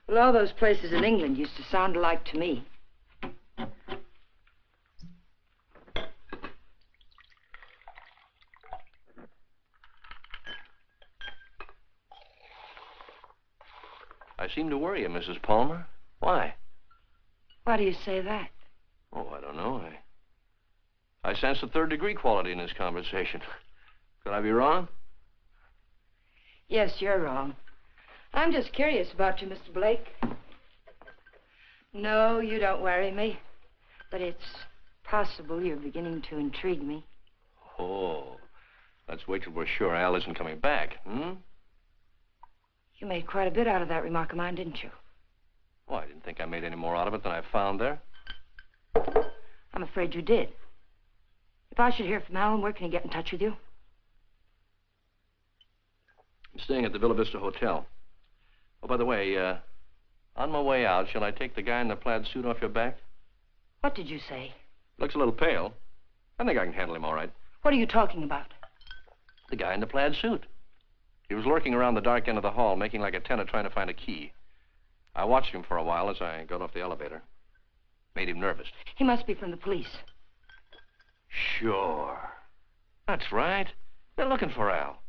Well, all those places in England used to sound alike to me. I seem to worry you, Mrs. Palmer. Why? Why do you say that? Oh, I don't know. I, I sense a third degree quality in this conversation. [laughs] Could I be wrong? Yes, you're wrong. I'm just curious about you, Mr. Blake. No, you don't worry me. But it's possible you're beginning to intrigue me. Oh, let's wait till we're sure Al isn't coming back, hmm? You made quite a bit out of that remark of mine, didn't you? Well, I didn't think I made any more out of it than I found there. I'm afraid you did. If I should hear from Alan, where can he get in touch with you? I'm staying at the Villa Vista Hotel. Oh, by the way, uh, on my way out, shall I take the guy in the plaid suit off your back? What did you say? Looks a little pale. I think I can handle him all right. What are you talking about? The guy in the plaid suit. He was lurking around the dark end of the hall, making like a tenant trying to find a key. I watched him for a while as I got off the elevator. Made him nervous. He must be from the police. Sure. That's right. They're looking for Al.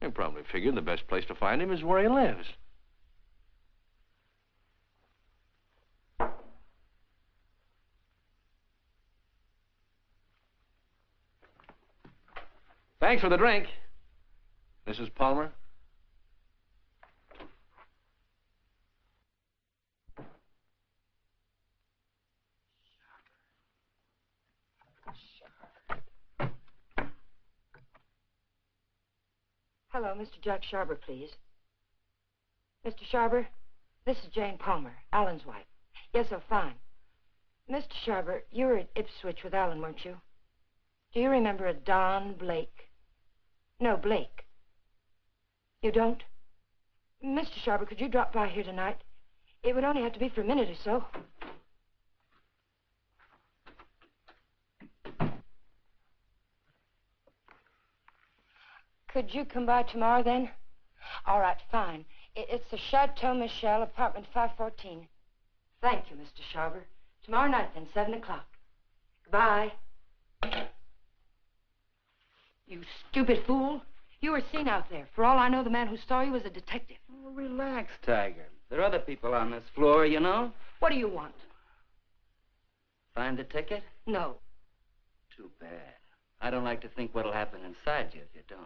They probably figured the best place to find him is where he lives. Thanks for the drink. Mrs. Palmer? Hello, Mr. Jack Sharber, please. Mr. Sharber, this is Jane Palmer, Alan's wife. Yes, oh, fine. Mr. Sharber, you were at Ipswich with Alan, weren't you? Do you remember a Don Blake? No, Blake. You don't? Mr. Sharber, could you drop by here tonight? It would only have to be for a minute or so. Could you come by tomorrow then? All right, fine. It's the Chateau Michel, apartment 514. Thank you, Mr. Sharber. Tomorrow night then, 7 o'clock. Goodbye. You stupid fool. You were seen out there. For all I know, the man who saw you was a detective. Oh, relax, Tiger. There are other people on this floor, you know. What do you want? Find the ticket? No. Too bad. I don't like to think what'll happen inside you if you don't.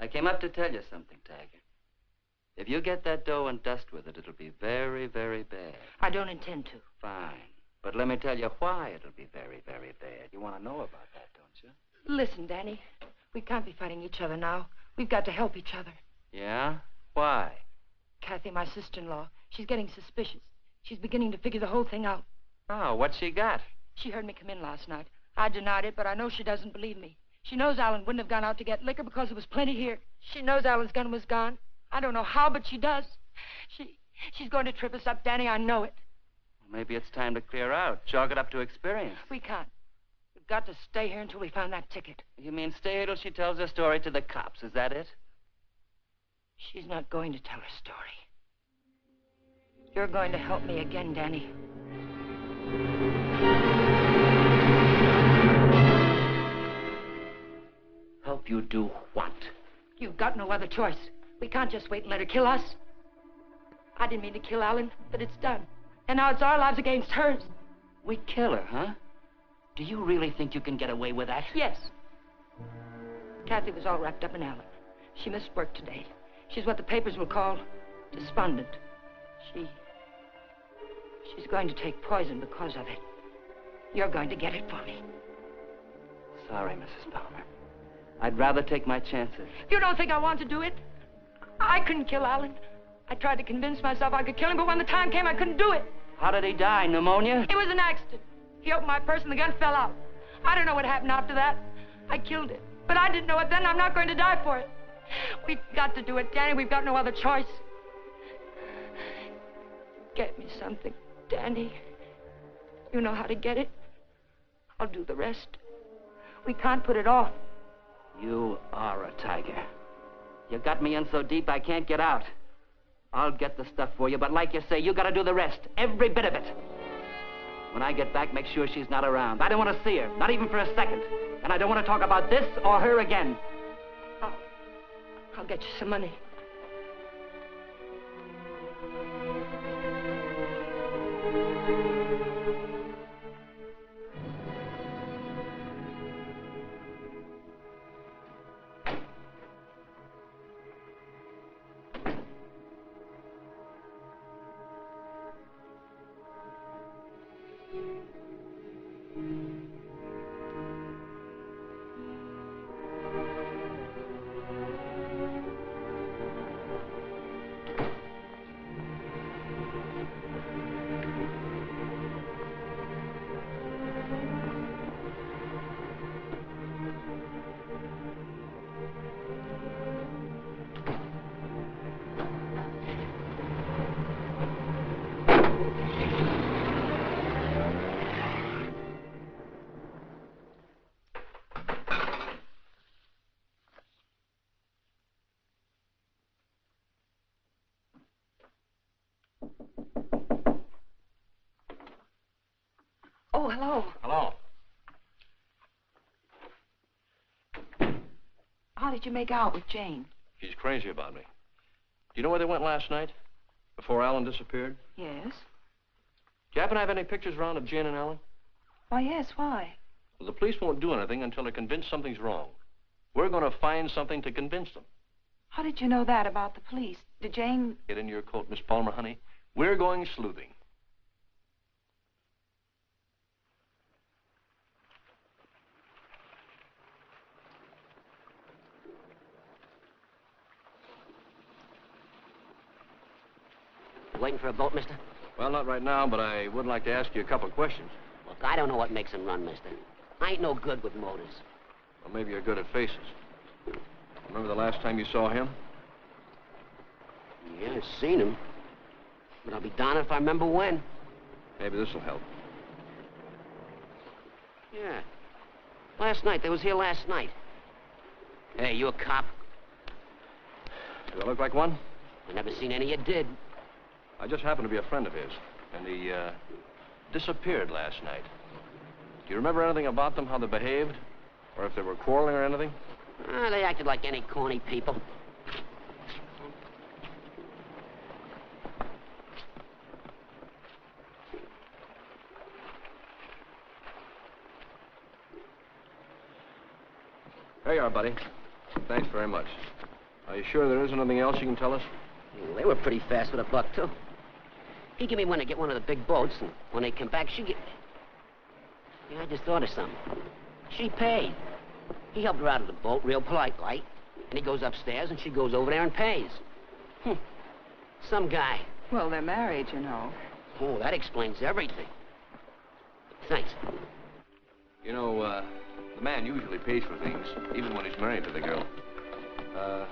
I came up to tell you something, Tiger. If you get that dough and dust with it, it'll be very, very bad. I don't intend to. Fine. But let me tell you why it'll be very, very bad. You want to know about that, don't you? Listen, Danny. We can't be fighting each other now. We've got to help each other. Yeah? Why? Kathy, my sister-in-law, she's getting suspicious. She's beginning to figure the whole thing out. Oh, what's she got? She heard me come in last night. I denied it, but I know she doesn't believe me. She knows Alan wouldn't have gone out to get liquor because there was plenty here. She knows Alan's gun was gone. I don't know how, but she does. She she's going to trip us up, Danny. I know it. Maybe it's time to clear out. Chalk it up to experience. We can't. We've got to stay here until we find that ticket. You mean stay here till she tells her story to the cops, is that it? She's not going to tell her story. You're going to help me again, Danny. Help you do what? You've got no other choice. We can't just wait and let her kill us. I didn't mean to kill Alan, but it's done. And now it's our lives against hers. We kill her, huh? Do you really think you can get away with that? Yes. Kathy was all wrapped up in Alan. She missed work today. She's what the papers will call despondent. She. She's going to take poison because of it. You're going to get it for me. Sorry, Mrs. Palmer. I'd rather take my chances. You don't think I want to do it? I couldn't kill Alan. I tried to convince myself I could kill him, but when the time came, I couldn't do it. How did he die? Pneumonia? It was an accident. He opened my purse and the gun fell out. I don't know what happened after that. I killed it. But I didn't know it then. I'm not going to die for it. We've got to do it, Danny. We've got no other choice. Get me something, Danny. You know how to get it. I'll do the rest. We can't put it off. You are a tiger. You got me in so deep I can't get out. I'll get the stuff for you, but like you say, you gotta do the rest. Every bit of it. When I get back, make sure she's not around. I don't want to see her, not even for a second. And I don't want to talk about this or her again. I'll, I'll get you some money. Hello. Hello. How did you make out with Jane? She's crazy about me. Do you know where they went last night? Before Alan disappeared? Yes. Do you happen to have any pictures around of Jane and Alan? Why, yes, why? Well, the police won't do anything until they're convinced something's wrong. We're going to find something to convince them. How did you know that about the police? Did Jane... Get in your coat, Miss Palmer, honey. We're going sleuthing. Waiting for a boat, mister? Well, not right now, but I would like to ask you a couple of questions. Look, I don't know what makes them run, mister. I ain't no good with motors. Well, maybe you're good at faces. Remember the last time you saw him? Yeah, I've seen him. But I'll be darned if I remember when. Maybe this will help. Yeah. Last night. They was here last night. Hey, you a cop? Do I look like one? I never seen any you did. I just happened to be a friend of his. And he, uh, disappeared last night. Do you remember anything about them, how they behaved? Or if they were quarreling or anything? Ah, they acted like any corny people. There you are, buddy. Thanks very much. Are you sure there isn't anything else you can tell us? Well, they were pretty fast with a buck, too. He give me one to get one of the big boats, and when they come back, she get... Yeah, I just thought of something. She paid. He helped her out of the boat real polite like, and he goes upstairs, and she goes over there and pays. Hmm. Some guy. Well, they're married, you know. Oh, that explains everything. Thanks. You know, uh, the man usually pays for things, even when he's married to the girl. Uh,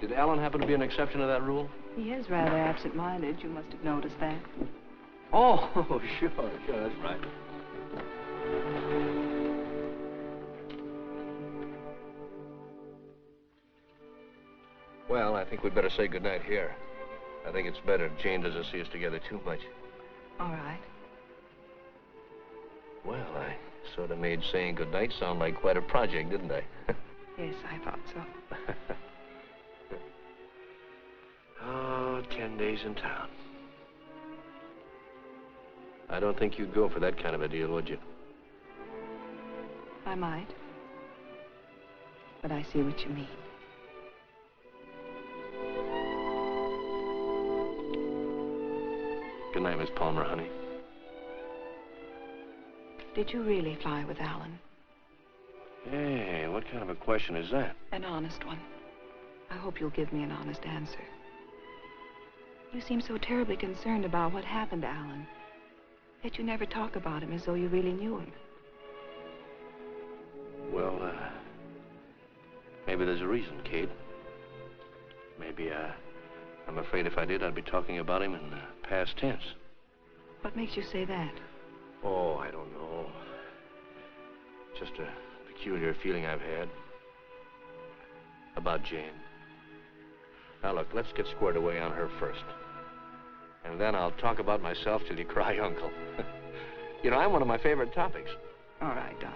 did Alan happen to be an exception to that rule? He is rather absent-minded. You must have noticed that. Oh, [laughs] sure, sure, that's right. Well, I think we'd better say goodnight here. I think it's better if Jane doesn't see us together too much. All right. Well, I sort of made saying goodnight sound like quite a project, didn't I? [laughs] yes, I thought so. [laughs] ten days in town. I don't think you'd go for that kind of a deal, would you? I might. But I see what you mean. Good night, Miss Palmer, honey. Did you really fly with Alan? Hey, what kind of a question is that? An honest one. I hope you'll give me an honest answer. You seem so terribly concerned about what happened to Alan. Yet you never talk about him as though you really knew him. Well, uh, maybe there's a reason, Kate. Maybe, uh, I'm afraid if I did, I'd be talking about him in the past tense. What makes you say that? Oh, I don't know. Just a peculiar feeling I've had about Jane. Now, look, let's get squared away on her first. And then I'll talk about myself till you cry [laughs] uncle. you know, I'm one of my favorite topics. All right, Don.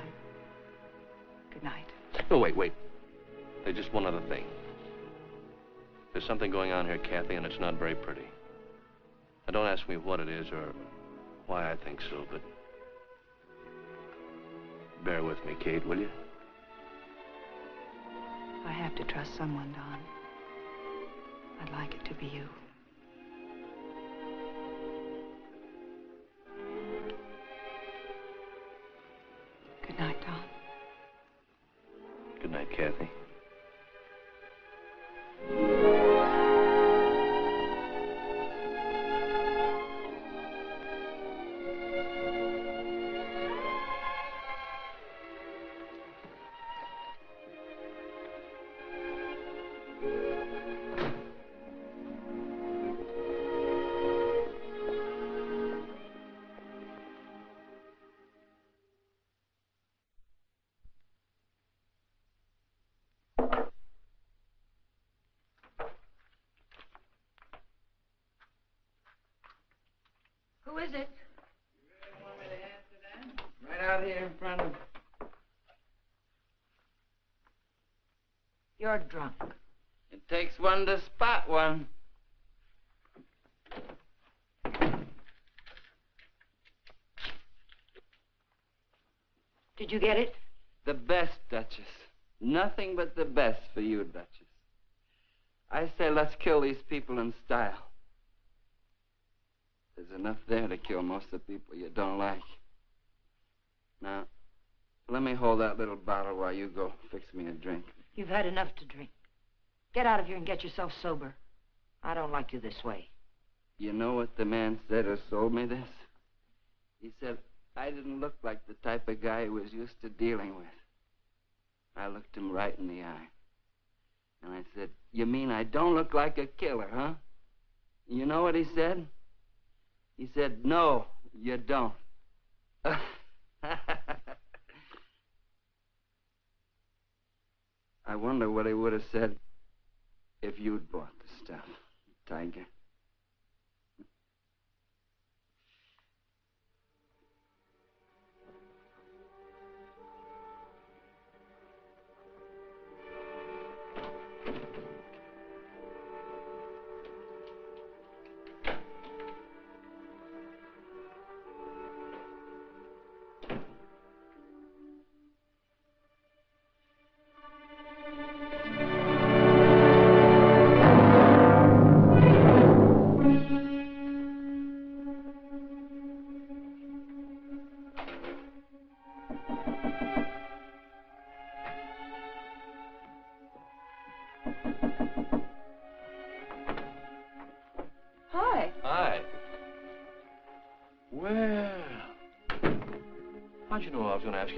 Good night. Oh, wait, wait. There's just one other thing. There's something going on here, Kathy, and it's not very pretty. Now, don't ask me what it is or why I think so, but bear with me, Kate, will you? I have to trust someone, Don. I'd like it to be you. Good night, Kathy. While you go fix me a drink. You've had enough to drink. Get out of here and get yourself sober. I don't like you this way. You know what the man said who sold me this? He said I didn't look like the type of guy he was used to dealing with. I looked him right in the eye. And I said, You mean I don't look like a killer, huh? You know what he said? He said, No, you don't. [laughs] I wonder what he would have said if you'd bought the stuff, Tiger.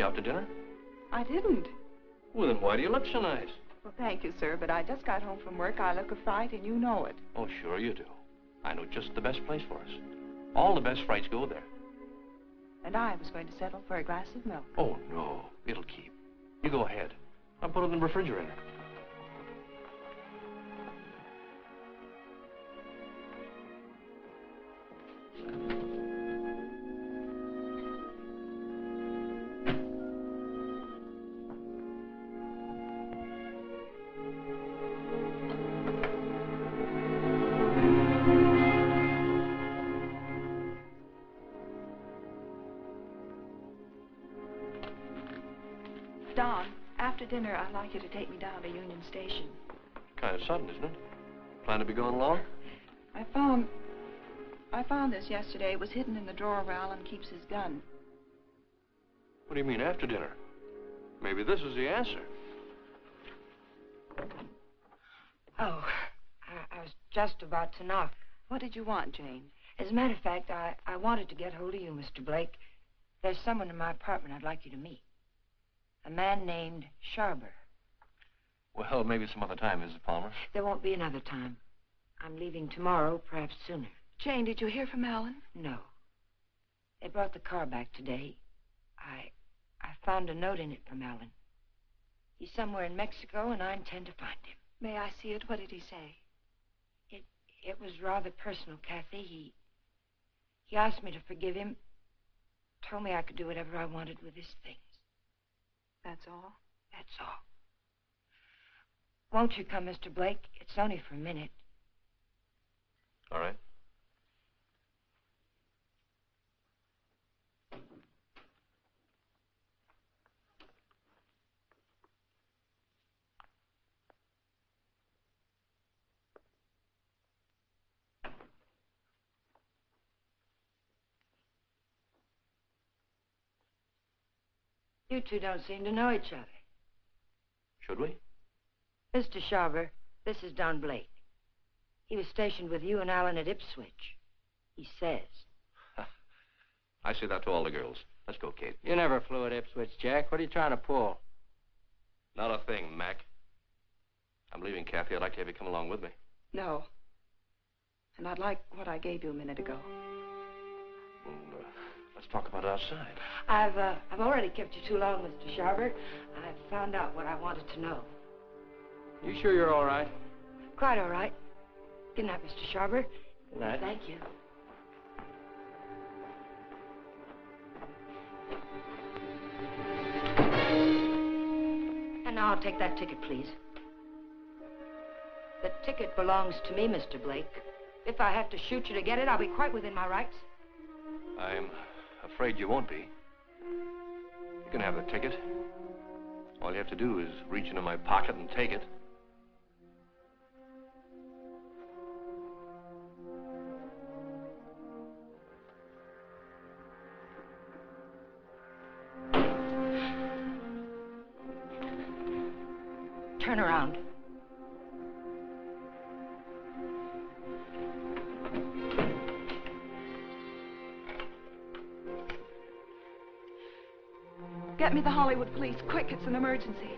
You out to dinner? I didn't. Well, then why do you look so nice? Well, thank you, sir, but I just got home from work. I look a fright, and you know it. Oh, sure you do. I know just the best place for us. All the best frights go there. And I was going to settle for a glass of milk. Oh, no. It'll keep. You go ahead. I'll put it in the refrigerator. Dinner, I'd like you to take me down to Union Station. Kind of sudden, isn't it? Plan to be gone long? I found... I found this yesterday. It was hidden in the drawer where Alan keeps his gun. What do you mean, after dinner? Maybe this is the answer. Oh, I, I was just about to knock. What did you want, Jane? As a matter of fact, I, I wanted to get hold of you, Mr. Blake. There's someone in my apartment I'd like you to meet. A man named Sharber. Well, maybe some other time, Mrs. Palmer. There won't be another time. I'm leaving tomorrow, perhaps sooner. Jane, did you hear from Alan? No. They brought the car back today. I I found a note in it from Alan. He's somewhere in Mexico, and I intend to find him. May I see it? What did he say? It it was rather personal, Kathy. He he asked me to forgive him. Told me I could do whatever I wanted with his things. That's all? That's all. Won't you come, Mr. Blake? It's only for a minute. All right. You two don't seem to know each other. Should we? Mr. Sharver, this is Don Blake. He was stationed with you and Alan at Ipswich. He says. [laughs] I say that to all the girls. Let's go, Kate. You never flew at Ipswich, Jack. What are you trying to pull? Not a thing, Mac. I'm leaving, Kathy. I'd like to have you come along with me. No. And I'd like what I gave you a minute ago. Well, uh, let's talk about it outside. I've, uh, I've already kept you too long, Mr. Sharver. I've found out what I wanted to know. You sure you're all right? Quite all right. Good night, Mr. Sharver. Good night. Thank you. And now I'll take that ticket, please. The ticket belongs to me, Mr. Blake. If I have to shoot you to get it, I'll be quite within my rights. I'm afraid you won't be. You can have the ticket. All you have to do is reach into my pocket and take it. The Hollywood police, quick, it's an emergency.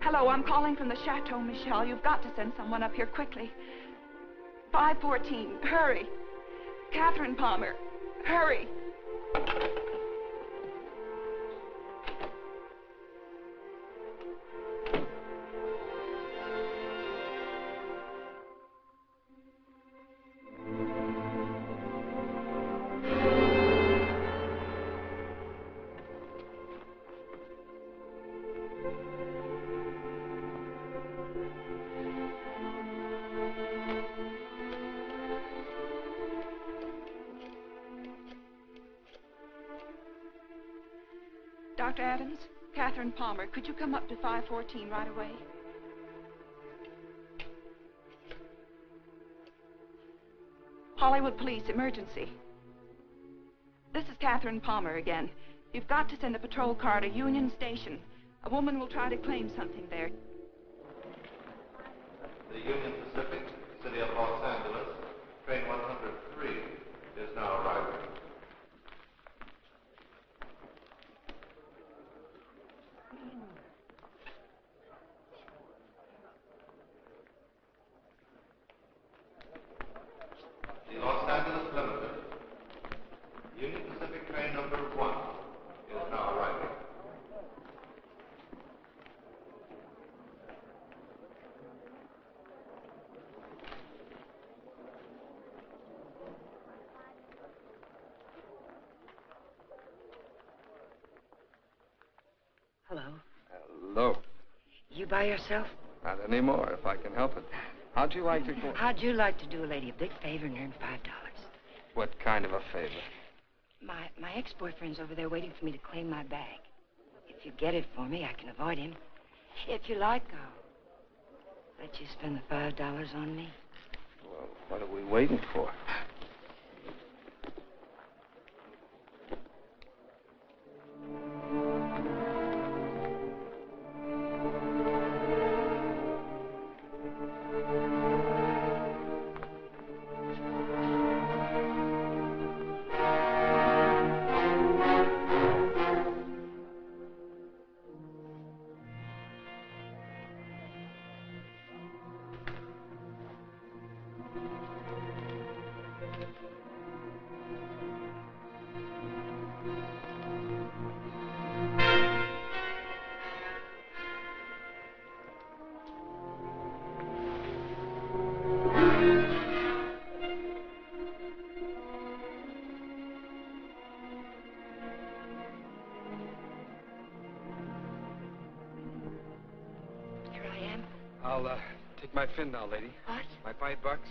Hello, I'm calling from the Chateau Michel. You've got to send someone up here quickly. 514, hurry. Catherine Palmer, hurry. Palmer, could you come up to 514 right away? Hollywood Police, emergency. This is Catherine Palmer again. You've got to send a patrol car to Union Station. A woman will try to claim something there. The Union Pacific, City of Los Angeles, train 103 is now arriving. The Los Angeles Limited, Union Pacific train number one is now arriving. Hello. Hello. You by yourself? Not anymore, if I can help it. How'd you like to go? How'd you like to do a lady a big favor and earn five dollars? What kind of a favor? My my ex-boyfriend's over there waiting for me to claim my bag. If you get it for me, I can avoid him. If you like, I'll let you spend the five dollars on me. Well, what are we waiting for? My fin now, lady. What? My five bucks.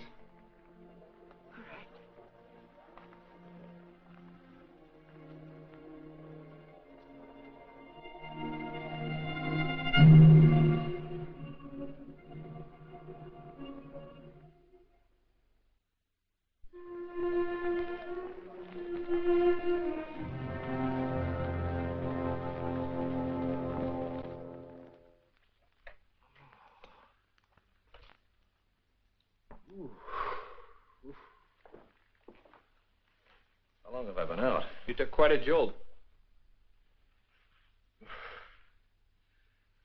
Quite a jolt.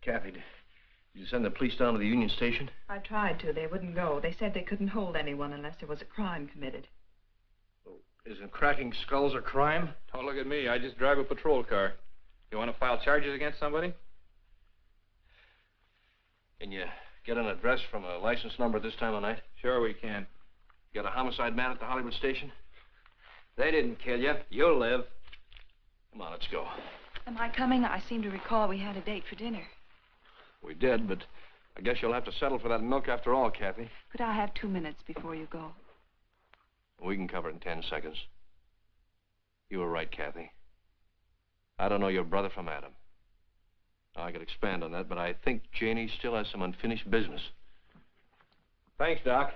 Kathy, did you send the police down to the Union Station? I tried to. They wouldn't go. They said they couldn't hold anyone unless there was a crime committed. Oh, isn't cracking skulls a crime? Don't look at me. I just drive a patrol car. You want to file charges against somebody? Can you get an address from a license number at this time of night? Sure we can. Got a homicide man at the Hollywood station? They didn't kill you. You'll live. Come on, let's go. Am I coming? I seem to recall we had a date for dinner. We did, but I guess you'll have to settle for that milk after all, Kathy. Could I have two minutes before you go? We can cover it in ten seconds. You were right, Kathy. I don't know your brother from Adam. I could expand on that, but I think Janie still has some unfinished business. Thanks, Doc.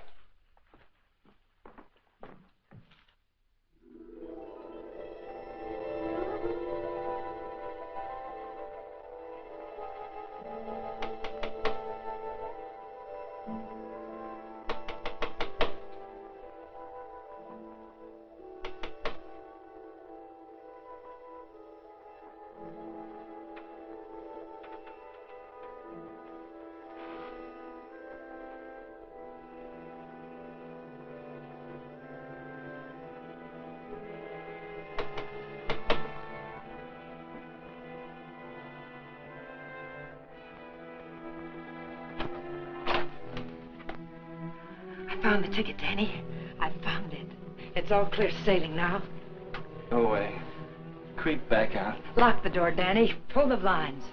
Found the ticket, Danny. I found it. It's all clear sailing now. Go away. Creep back out. Lock the door, Danny. Pull the blinds.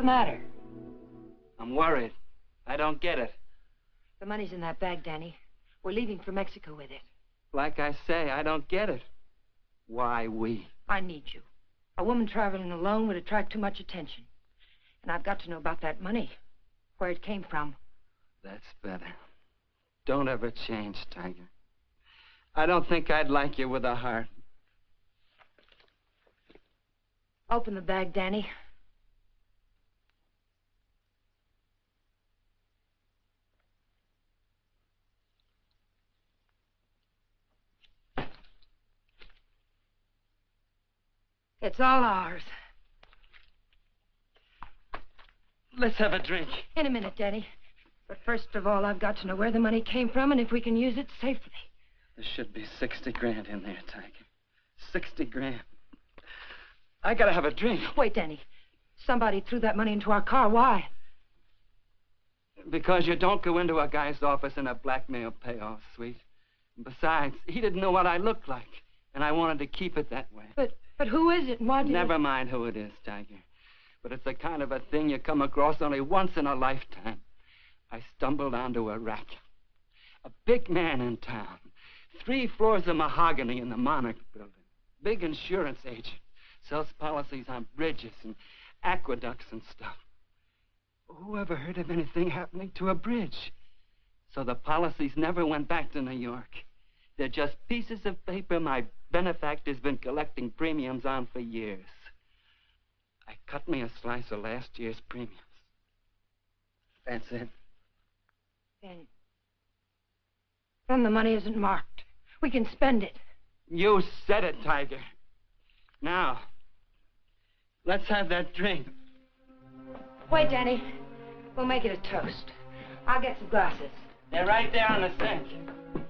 The matter? I'm worried. I don't get it. The money's in that bag, Danny. We're leaving for Mexico with it. Like I say, I don't get it. Why we? I need you. A woman traveling alone would attract too much attention. And I've got to know about that money, where it came from. That's better. Don't ever change, Tiger. I don't think I'd like you with a heart. Open the bag, Danny. It's all ours. Let's have a drink. In a minute, Danny. But first of all, I've got to know where the money came from and if we can use it safely. There should be 60 grand in there, Tiger. 60 grand. I gotta have a drink. Wait, Danny. Somebody threw that money into our car. Why? Because you don't go into a guy's office in a blackmail payoff suite. Besides, he didn't know what I looked like, and I wanted to keep it that way. But but who is it why Never mind who it is, Tiger. But it's the kind of a thing you come across only once in a lifetime. I stumbled onto a rat. A big man in town. Three floors of mahogany in the Monarch building. Big insurance agent. Sells policies on bridges and aqueducts and stuff. Who ever heard of anything happening to a bridge? So the policies never went back to New York. They're just pieces of paper my benefactor's been collecting premiums on for years. I cut me a slice of last year's premiums. That's it. Then... Then the money isn't marked. We can spend it. You said it, Tiger. Now, let's have that drink. Wait, Danny. We'll make it a toast. I'll get some glasses. They're right there on the sink.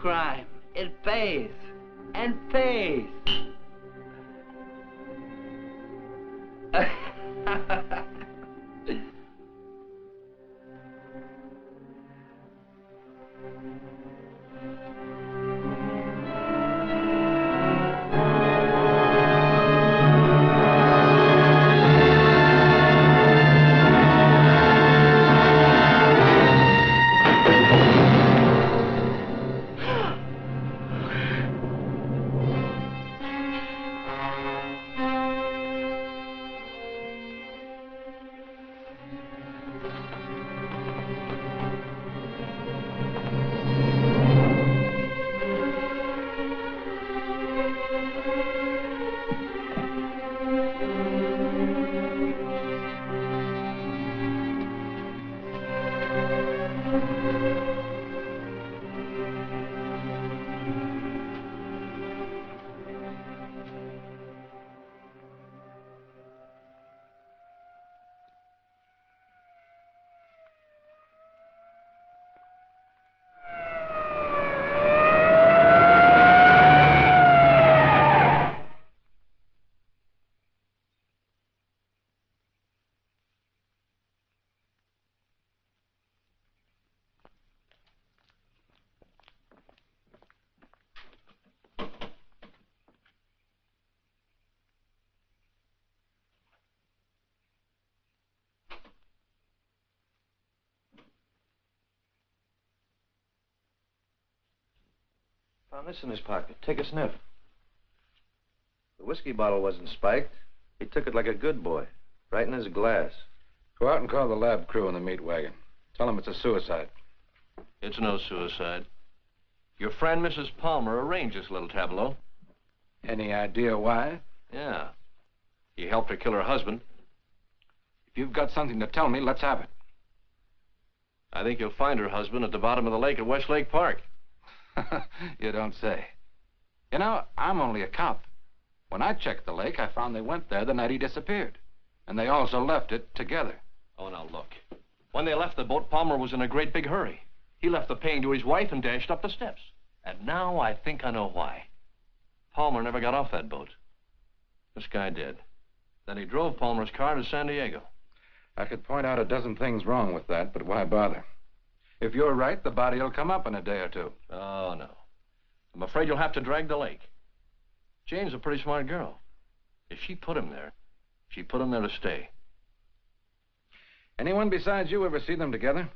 Crime. It pays. And pays. [laughs] Found this in his pocket. Take a sniff. The whiskey bottle wasn't spiked. He took it like a good boy, right in his glass. Go out and call the lab crew in the meat wagon. Tell them it's a suicide. It's no suicide. Your friend, Mrs. Palmer, arranged this little tableau. Any idea why? Yeah. He helped her kill her husband. If you've got something to tell me, let's have it. I think you'll find her husband at the bottom of the lake at Westlake Park. [laughs] you don't say. You know, I'm only a cop. When I checked the lake, I found they went there the night he disappeared. And they also left it together. Oh, now look. When they left the boat, Palmer was in a great big hurry. He left the paying to his wife and dashed up the steps. And now I think I know why. Palmer never got off that boat. This guy did. Then he drove Palmer's car to San Diego. I could point out a dozen things wrong with that, but why bother? If you're right, the body will come up in a day or two. Oh, no. I'm afraid you'll have to drag the lake. Jane's a pretty smart girl. If she put him there, she put him there to stay. Anyone besides you ever see them together?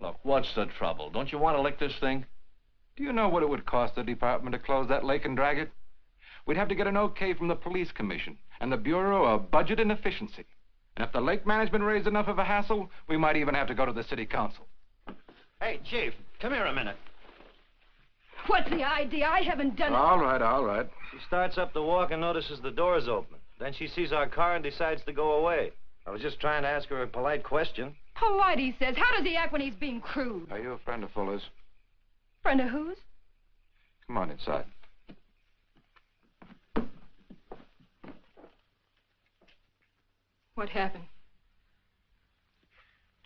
Look, what's the trouble? Don't you want to lick this thing? Do you know what it would cost the department to close that lake and drag it? We'd have to get an okay from the police commission and the Bureau of Budget and Efficiency. And if the lake management raised enough of a hassle, we might even have to go to the city council. Hey, Chief, come here a minute. What's the idea? I haven't done it. All right, all right. She starts up the walk and notices the door's open. Then she sees our car and decides to go away. I was just trying to ask her a polite question. Polite, he says. How does he act when he's being crude? Are you a friend of Fuller's? Friend of whose? Come on inside. What happened?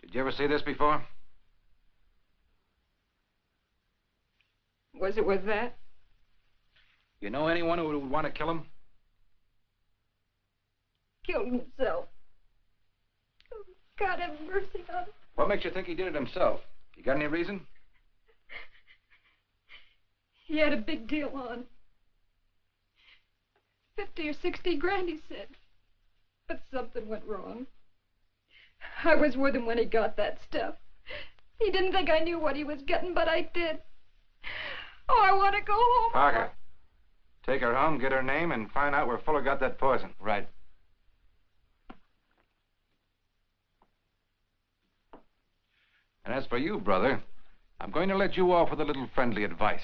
Did you ever see this before? Was it with that? You know anyone who would want to kill him? Killed himself. Oh, God have mercy on him. What makes you think he did it himself? You got any reason? He had a big deal on. Fifty or sixty grand, he said. But something went wrong. I was with him when he got that stuff. He didn't think I knew what he was getting, but I did. Oh, I want to go home. Parker. Take her home, get her name, and find out where Fuller got that poison. Right. And as for you, brother, I'm going to let you off with a little friendly advice.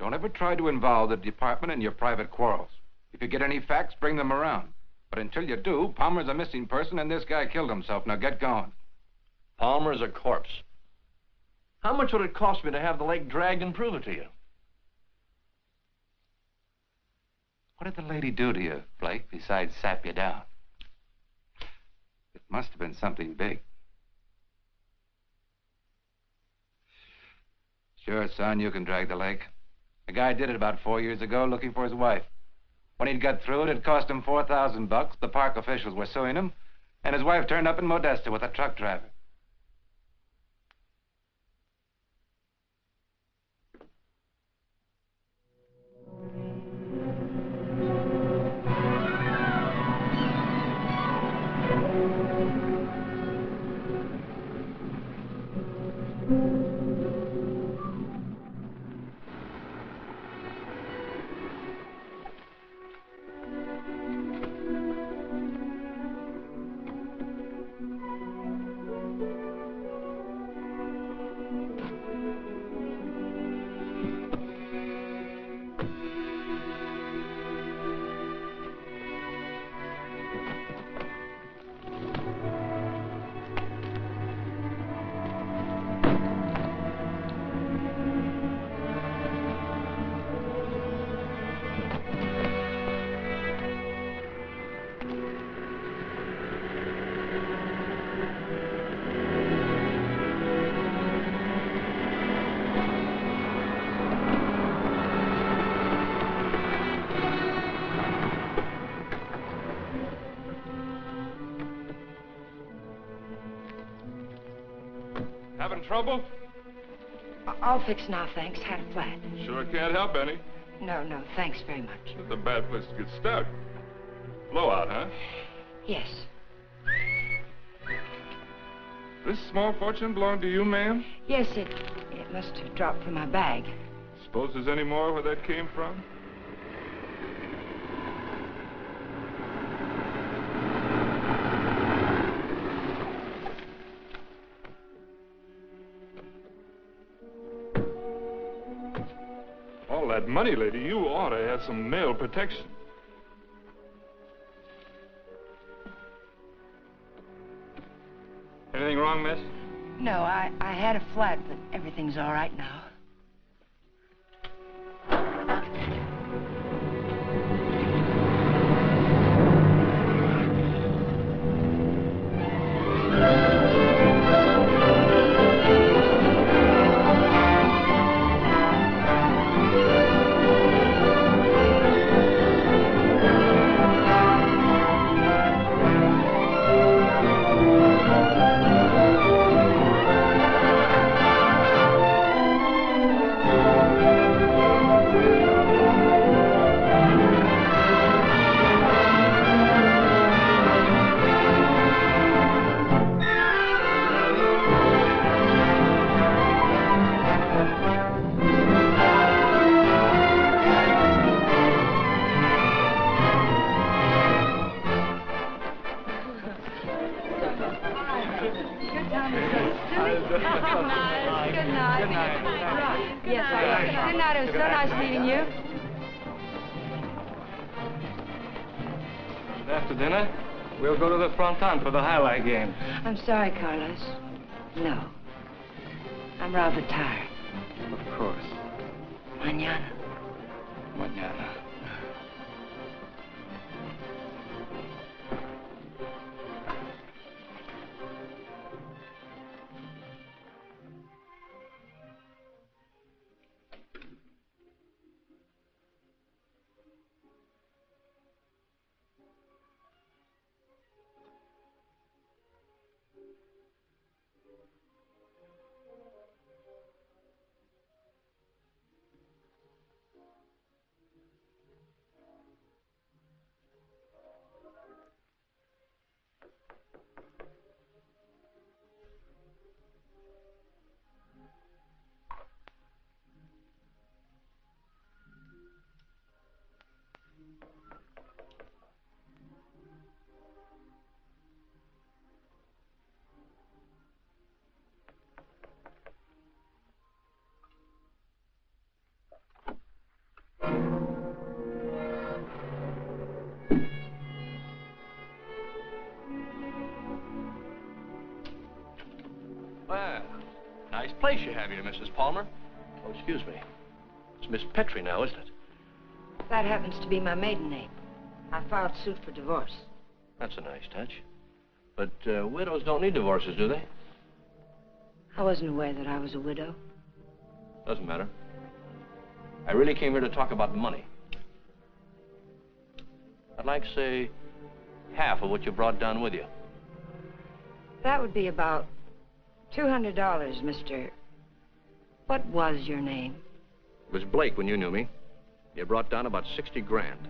Don't ever try to involve the department in your private quarrels. If you get any facts, bring them around. But until you do, Palmer's a missing person and this guy killed himself. Now get going. Palmer's a corpse. How much would it cost me to have the lake dragged and prove it to you? What did the lady do to you, Blake, besides sap you down? It must have been something big. Sure, son, you can drag the lake. A guy did it about four years ago looking for his wife. When he'd got through it, it cost him 4000 bucks. The park officials were suing him, and his wife turned up in Modesto with a truck driver. Having trouble? I'll fix now, thanks. Had a flat. Sure can't help any. No, no, thanks very much. It's a bad place to get stuck. Blowout, huh? Yes. This small fortune belong to you, ma'am? Yes, it it must have dropped from my bag. Suppose there's any more where that came from? Money, lady, you ought to have some male protection. Anything wrong, miss? No, I, I had a flat, but everything's all right now. I'm place you have here, Mrs. Palmer. Oh, excuse me. It's Miss Petrie now, isn't it? That happens to be my maiden name. I filed suit for divorce. That's a nice touch. But uh, widows don't need divorces, do they? I wasn't aware that I was a widow. Doesn't matter. I really came here to talk about money. I'd like, say, half of what you brought down with you. That would be about $200, Mr. What was your name? It was Blake when you knew me. You brought down about 60 grand,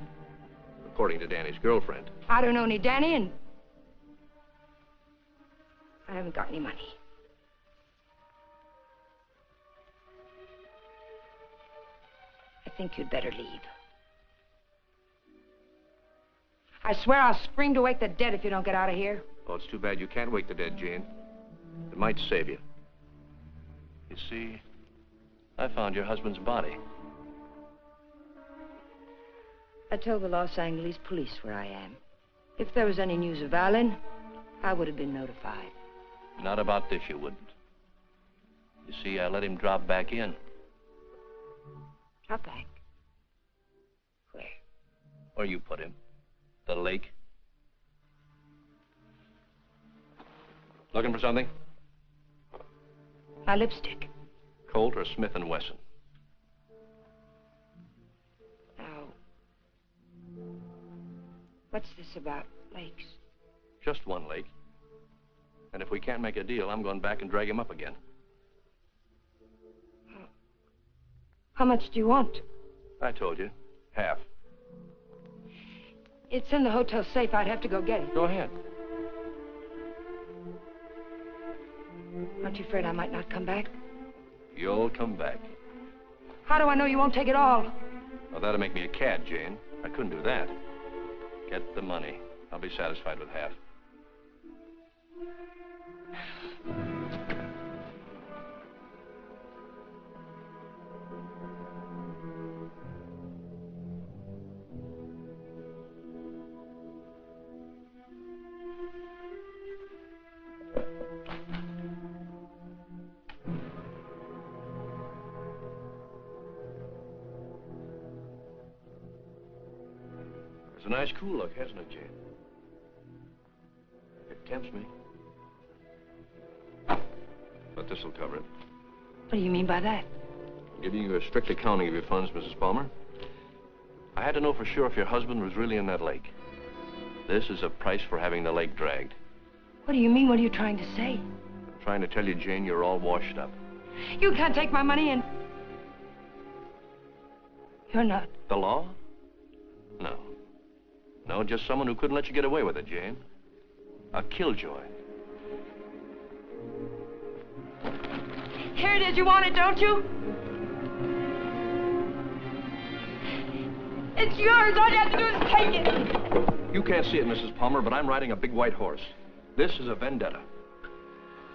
according to Danny's girlfriend. I don't know any Danny, and I haven't got any money. I think you'd better leave. I swear I'll scream to wake the dead if you don't get out of here. Oh, it's too bad you can't wake the dead, Jane. It might save you. You see, I found your husband's body. I told the Los Angeles police where I am. If there was any news of Alan, I would have been notified. Not about this, you wouldn't. You see, I let him drop back in. Drop back. Where? Where you put him. The lake. Looking for something? My lipstick. Colt or Smith and Wesson? Now, what's this about lakes? Just one lake. And if we can't make a deal, I'm going back and drag him up again. How much do you want? I told you. Half. It's in the hotel safe. I'd have to go get it. Go ahead. Aren't you afraid I might not come back? You'll come back. How do I know you won't take it all? Well, that'll make me a cad, Jane. I couldn't do that. Get the money. I'll be satisfied with half. Look, hasn't it, Jane? It tempts me. But this'll cover it. What do you mean by that? I'm Giving you a strict accounting of your funds, Mrs. Palmer. I had to know for sure if your husband was really in that lake. This is a price for having the lake dragged. What do you mean? What are you trying to say? I'm trying to tell you, Jane, you're all washed up. You can't take my money and... You're not. The law? No. Just someone who couldn't let you get away with it, Jane. A killjoy. Here it is. You want it, don't you? It's yours. All you have to do is take it. You can't see it, Mrs. Palmer, but I'm riding a big white horse. This is a vendetta.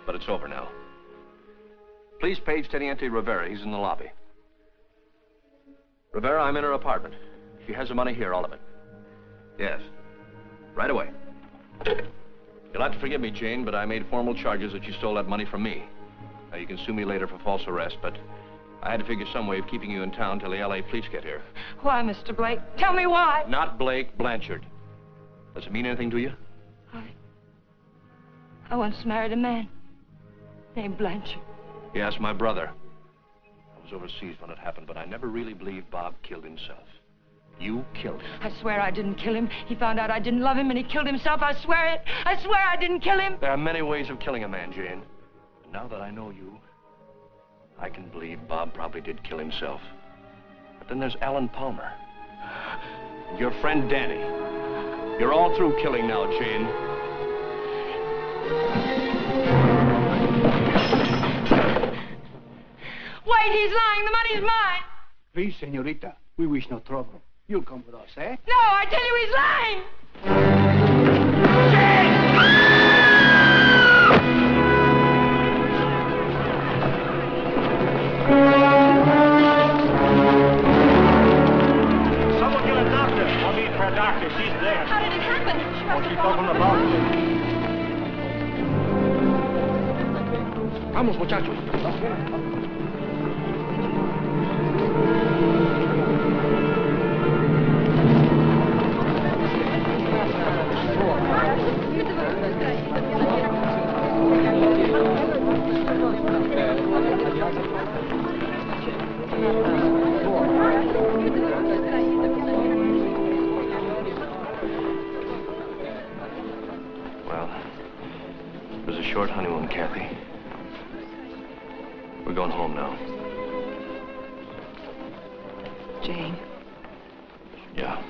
But it's over now. Please page Teniente Rivera. He's in the lobby. Rivera, I'm in her apartment. She has the money here, all of it. Yes. Right away. You'll have to forgive me, Jane, but I made formal charges that you stole that money from me. Now, you can sue me later for false arrest, but I had to figure some way of keeping you in town till the L.A. police get here. Why, Mr. Blake? Tell me why. Not Blake, Blanchard. Does it mean anything to you? I I once married a man named Blanchard. Yes, my brother. I was overseas when it happened, but I never really believed Bob killed himself. You killed him. I swear I didn't kill him. He found out I didn't love him and he killed himself. I swear it. I swear I didn't kill him. There are many ways of killing a man, Jane. And now that I know you, I can believe Bob probably did kill himself. But then there's Alan Palmer. And your friend Danny. You're all through killing now, Jane. Wait, he's lying. The money's mine. Please, senorita, we wish no trouble. You'll come with us, eh? No, I tell you he's lying. Someone get a doctor. I'll meet for a doctor. She's there. How did it happen? She Oh, must she's have up on fallen. the balcony. Vamos, muchachos. Well, it was a short honeymoon, Kathy. We're going home now. Jane, Yeah.